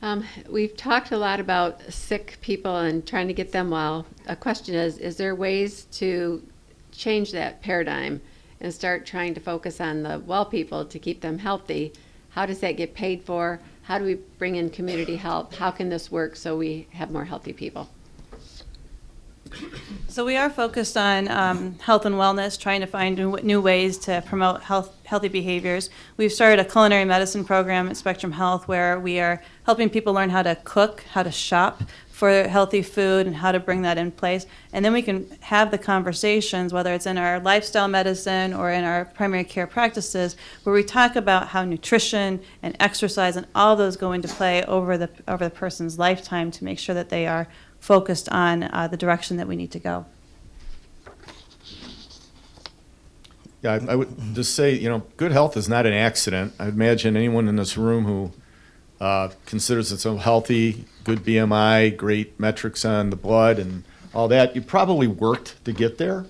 [SPEAKER 1] Um, we've talked a lot about sick people and trying to get them well. A question is, is there ways to change that paradigm and start trying to focus on the well people to keep them healthy? How does that get paid for? How do we bring in community help? How can this work so we have more healthy people?
[SPEAKER 6] So we are focused on um, health and wellness, trying to find new, new ways to promote health, healthy behaviors. We've started a culinary medicine program at Spectrum Health where we are helping people learn how to cook, how to shop for healthy food, and how to bring that in place. And then we can have the conversations, whether it's in our lifestyle medicine or in our primary care practices, where we talk about how nutrition and exercise and all those go into play over the over the person's lifetime to make sure that they are focused on uh, the direction that we need to go.
[SPEAKER 5] Yeah, I, I would just say, you know, good health is not an accident. I imagine anyone in this room who uh, considers itself healthy, good BMI, great metrics on the blood, and all that, you probably worked to get there.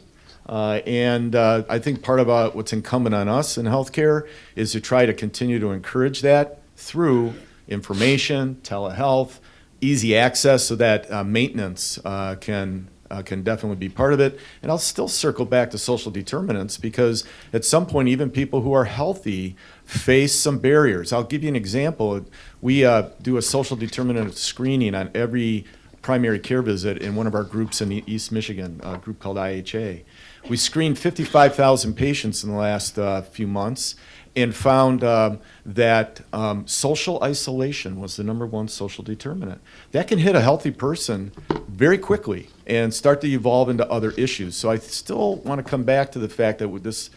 [SPEAKER 5] Uh, and uh, I think part uh, what's incumbent on us in healthcare is to try to continue to encourage that through information, telehealth, easy access, so that uh, maintenance uh, can uh, can definitely be part of it. And I'll still circle back to social determinants because at some point, even people who are healthy face some barriers. I'll give you an example. We uh, do a social determinant screening on every primary care visit in one of our groups in East Michigan, a group called IHA. We screened 55,000 patients in the last uh, few months and found um, that um, social isolation was the number one social determinant. That can hit a healthy person very quickly and start to evolve into other issues. So I still want to come back to the fact that with this,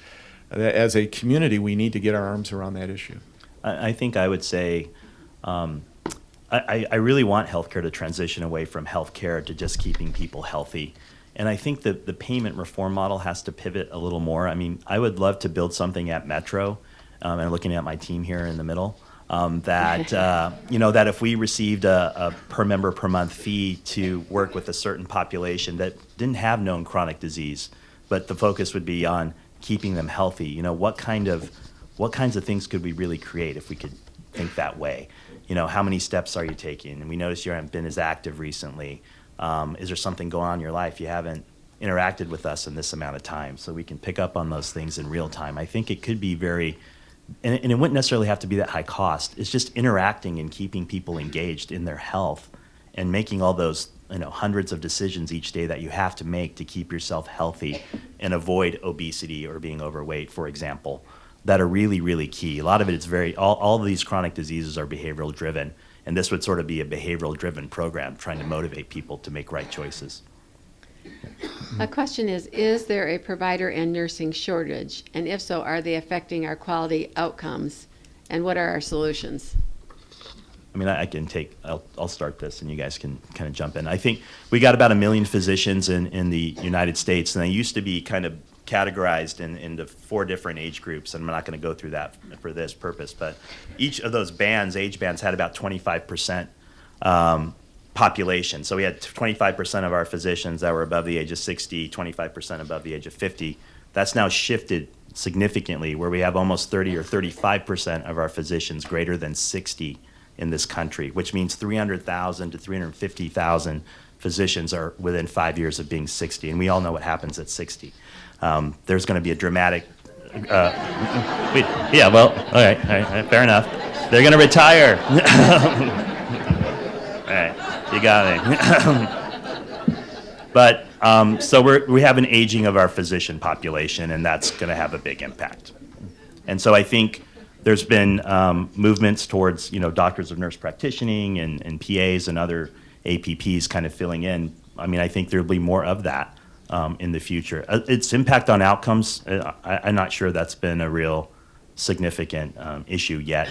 [SPEAKER 5] that as a community, we need to get our arms around that issue.
[SPEAKER 7] I, I think I would say um, I, I- I really want healthcare to transition away from healthcare to just keeping people healthy. And I think that the payment reform model has to pivot a little more. I mean, I would love to build something at Metro, um, and looking at my team here in the middle, um, that uh, you know that if we received a, a per member per month fee to work with a certain population that didn't have known chronic disease, but the focus would be on keeping them healthy. You know, what kind of what kinds of things could we really create if we could think that way? You know, how many steps are you taking? And we notice you haven't been as active recently. Um, is there something going on in your life you haven't interacted with us in this amount of time? So we can pick up on those things in real time. I think it could be very and, and it wouldn't necessarily have to be that high cost. It's just interacting and keeping people engaged in their health and making all those you know hundreds of decisions each day that you have to make to keep yourself healthy and avoid obesity or being overweight, for example, that are really really key. A lot of it is very all, all of these chronic diseases are behavioral driven, and this would sort of be a behavioral driven program trying to motivate people to make right choices.
[SPEAKER 1] A question is, is there a provider and nursing shortage? And if so, are they affecting our quality outcomes? And what are our solutions?
[SPEAKER 7] I mean, I, I can take, I'll, I'll start this and you guys can kind of jump in. I think we got about a million physicians in, in the United States, and they used to be kind of categorized in, into four different age groups. And I'm not going to go through that for this purpose, but each of those bands, age bands, had about 25% um, population. So we had 25% of our physicians that were above the age of 60, 25% above the age of 50. That's now shifted significantly, where we have almost 30 or 35% of our physicians greater than 60 in this country, which means 300,000 to 350,000 physicians are within five years of being 60. And we all know what happens at 60. Um, there's going to be a dramatic. Uh, wait, yeah, well, all right, all right, fair enough. They're going to retire. you got me. but um, so we're, we have an aging of our physician population, and that's going to have a big impact. And so I think there's been um, movements towards you know doctors of nurse practicing and, and PAs and other APPs kind of filling in. I mean, I think there'll be more of that um, in the future. Uh, its impact on outcomes, uh, I, I'm not sure that's been a real significant um, issue yet,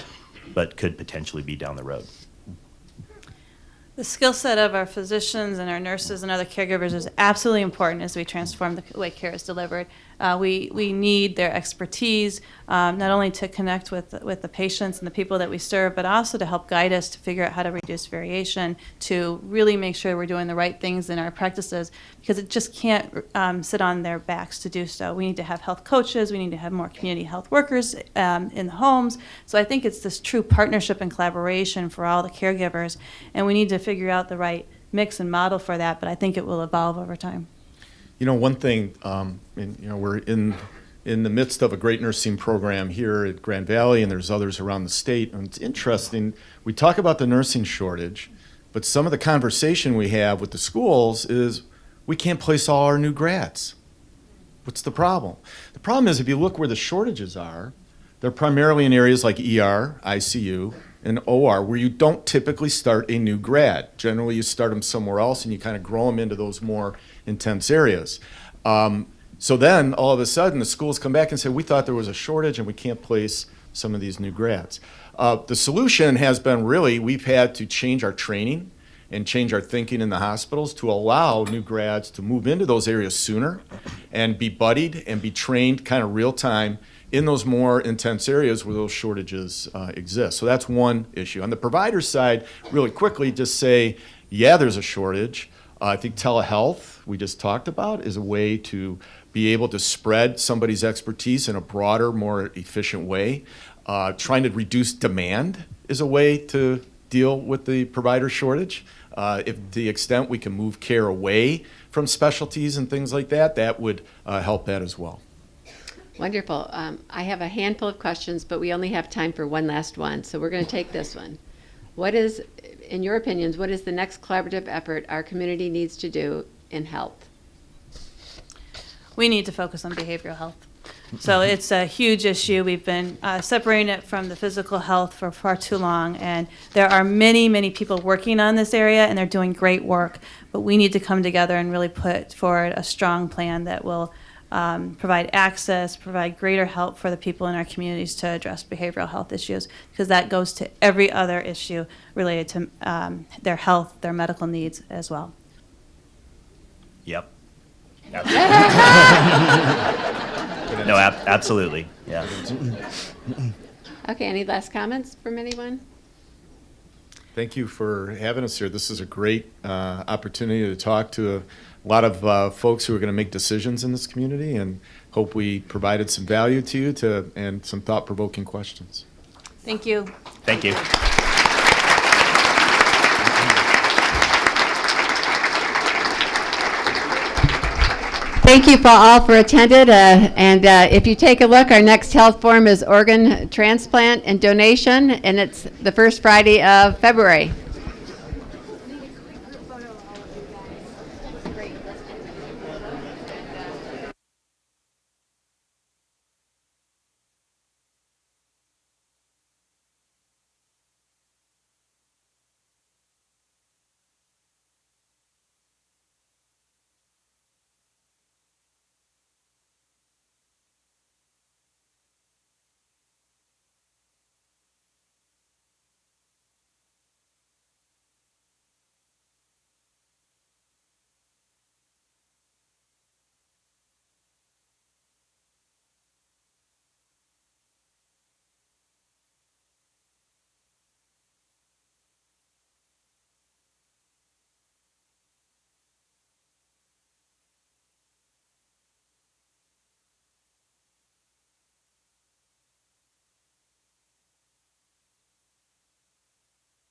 [SPEAKER 7] but could potentially be down the road.
[SPEAKER 6] The skill set of our physicians and our nurses and other caregivers is absolutely important as we transform the way care is delivered. Uh, we, we need their expertise, um, not only to connect with, with the patients and the people that we serve, but also to help guide us to figure out how to reduce variation, to really make sure we're doing the right things in our practices, because it just can't um, sit on their backs to do so. We need to have health coaches, we need to have more community health workers um, in the homes. So I think it's this true partnership and collaboration for all the caregivers, and we need to figure out the right mix and model for that, but I think it will evolve over time.
[SPEAKER 5] You know, one thing, um, and, you know, we're in in the midst of a great nursing program here at Grand Valley, and there's others around the state. And it's interesting. We talk about the nursing shortage, but some of the conversation we have with the schools is we can't place all our new grads. What's the problem? The problem is if you look where the shortages are, they're primarily in areas like ER, ICU, and OR, where you don't typically start a new grad. Generally, you start them somewhere else and you kind of grow them into those more intense areas. Um, so then, all of a sudden, the schools come back and say, we thought there was a shortage and we can't place some of these new grads. Uh, the solution has been really, we've had to change our training and change our thinking in the hospitals to allow new grads to move into those areas sooner and be buddied and be trained kind of real time in those more intense areas where those shortages uh, exist. So that's one issue. On the provider side, really quickly, just say, yeah, there's a shortage. Uh, I think telehealth, we just talked about, is a way to be able to spread somebody's expertise in a broader, more efficient way. Uh, trying to reduce demand is a way to deal with the provider shortage. Uh, if the extent we can move care away from specialties and things like that, that would uh, help that as well.
[SPEAKER 1] Wonderful. Um, I have a handful of questions, but we only have time for one last one, so we're going to take this one. What is, in your opinions, what is the next collaborative effort our community needs to do in health?
[SPEAKER 6] We need to focus on behavioral health. So it's a huge issue. We've been uh, separating it from the physical health for far too long, and there are many, many people working on this area, and they're doing great work. But we need to come together and really put forward a strong plan that will um, provide access, provide greater help for the people in our communities to address behavioral health issues, because that goes to every other issue related to um, their health, their medical needs as well.
[SPEAKER 7] Yep. no, ab- absolutely. Yeah.
[SPEAKER 1] Okay, any last comments from anyone?
[SPEAKER 5] Thank you for having us here. This is a great uh, opportunity to talk to a lot of uh, folks who are going to make decisions in this community, and hope we provided some value to you to and some thought-provoking questions.
[SPEAKER 6] Thank you.
[SPEAKER 7] Thank you.
[SPEAKER 1] Thank you for all for attended, uh, and uh, if you take a look, our next health forum is organ transplant and donation, and it's the first Friday of February.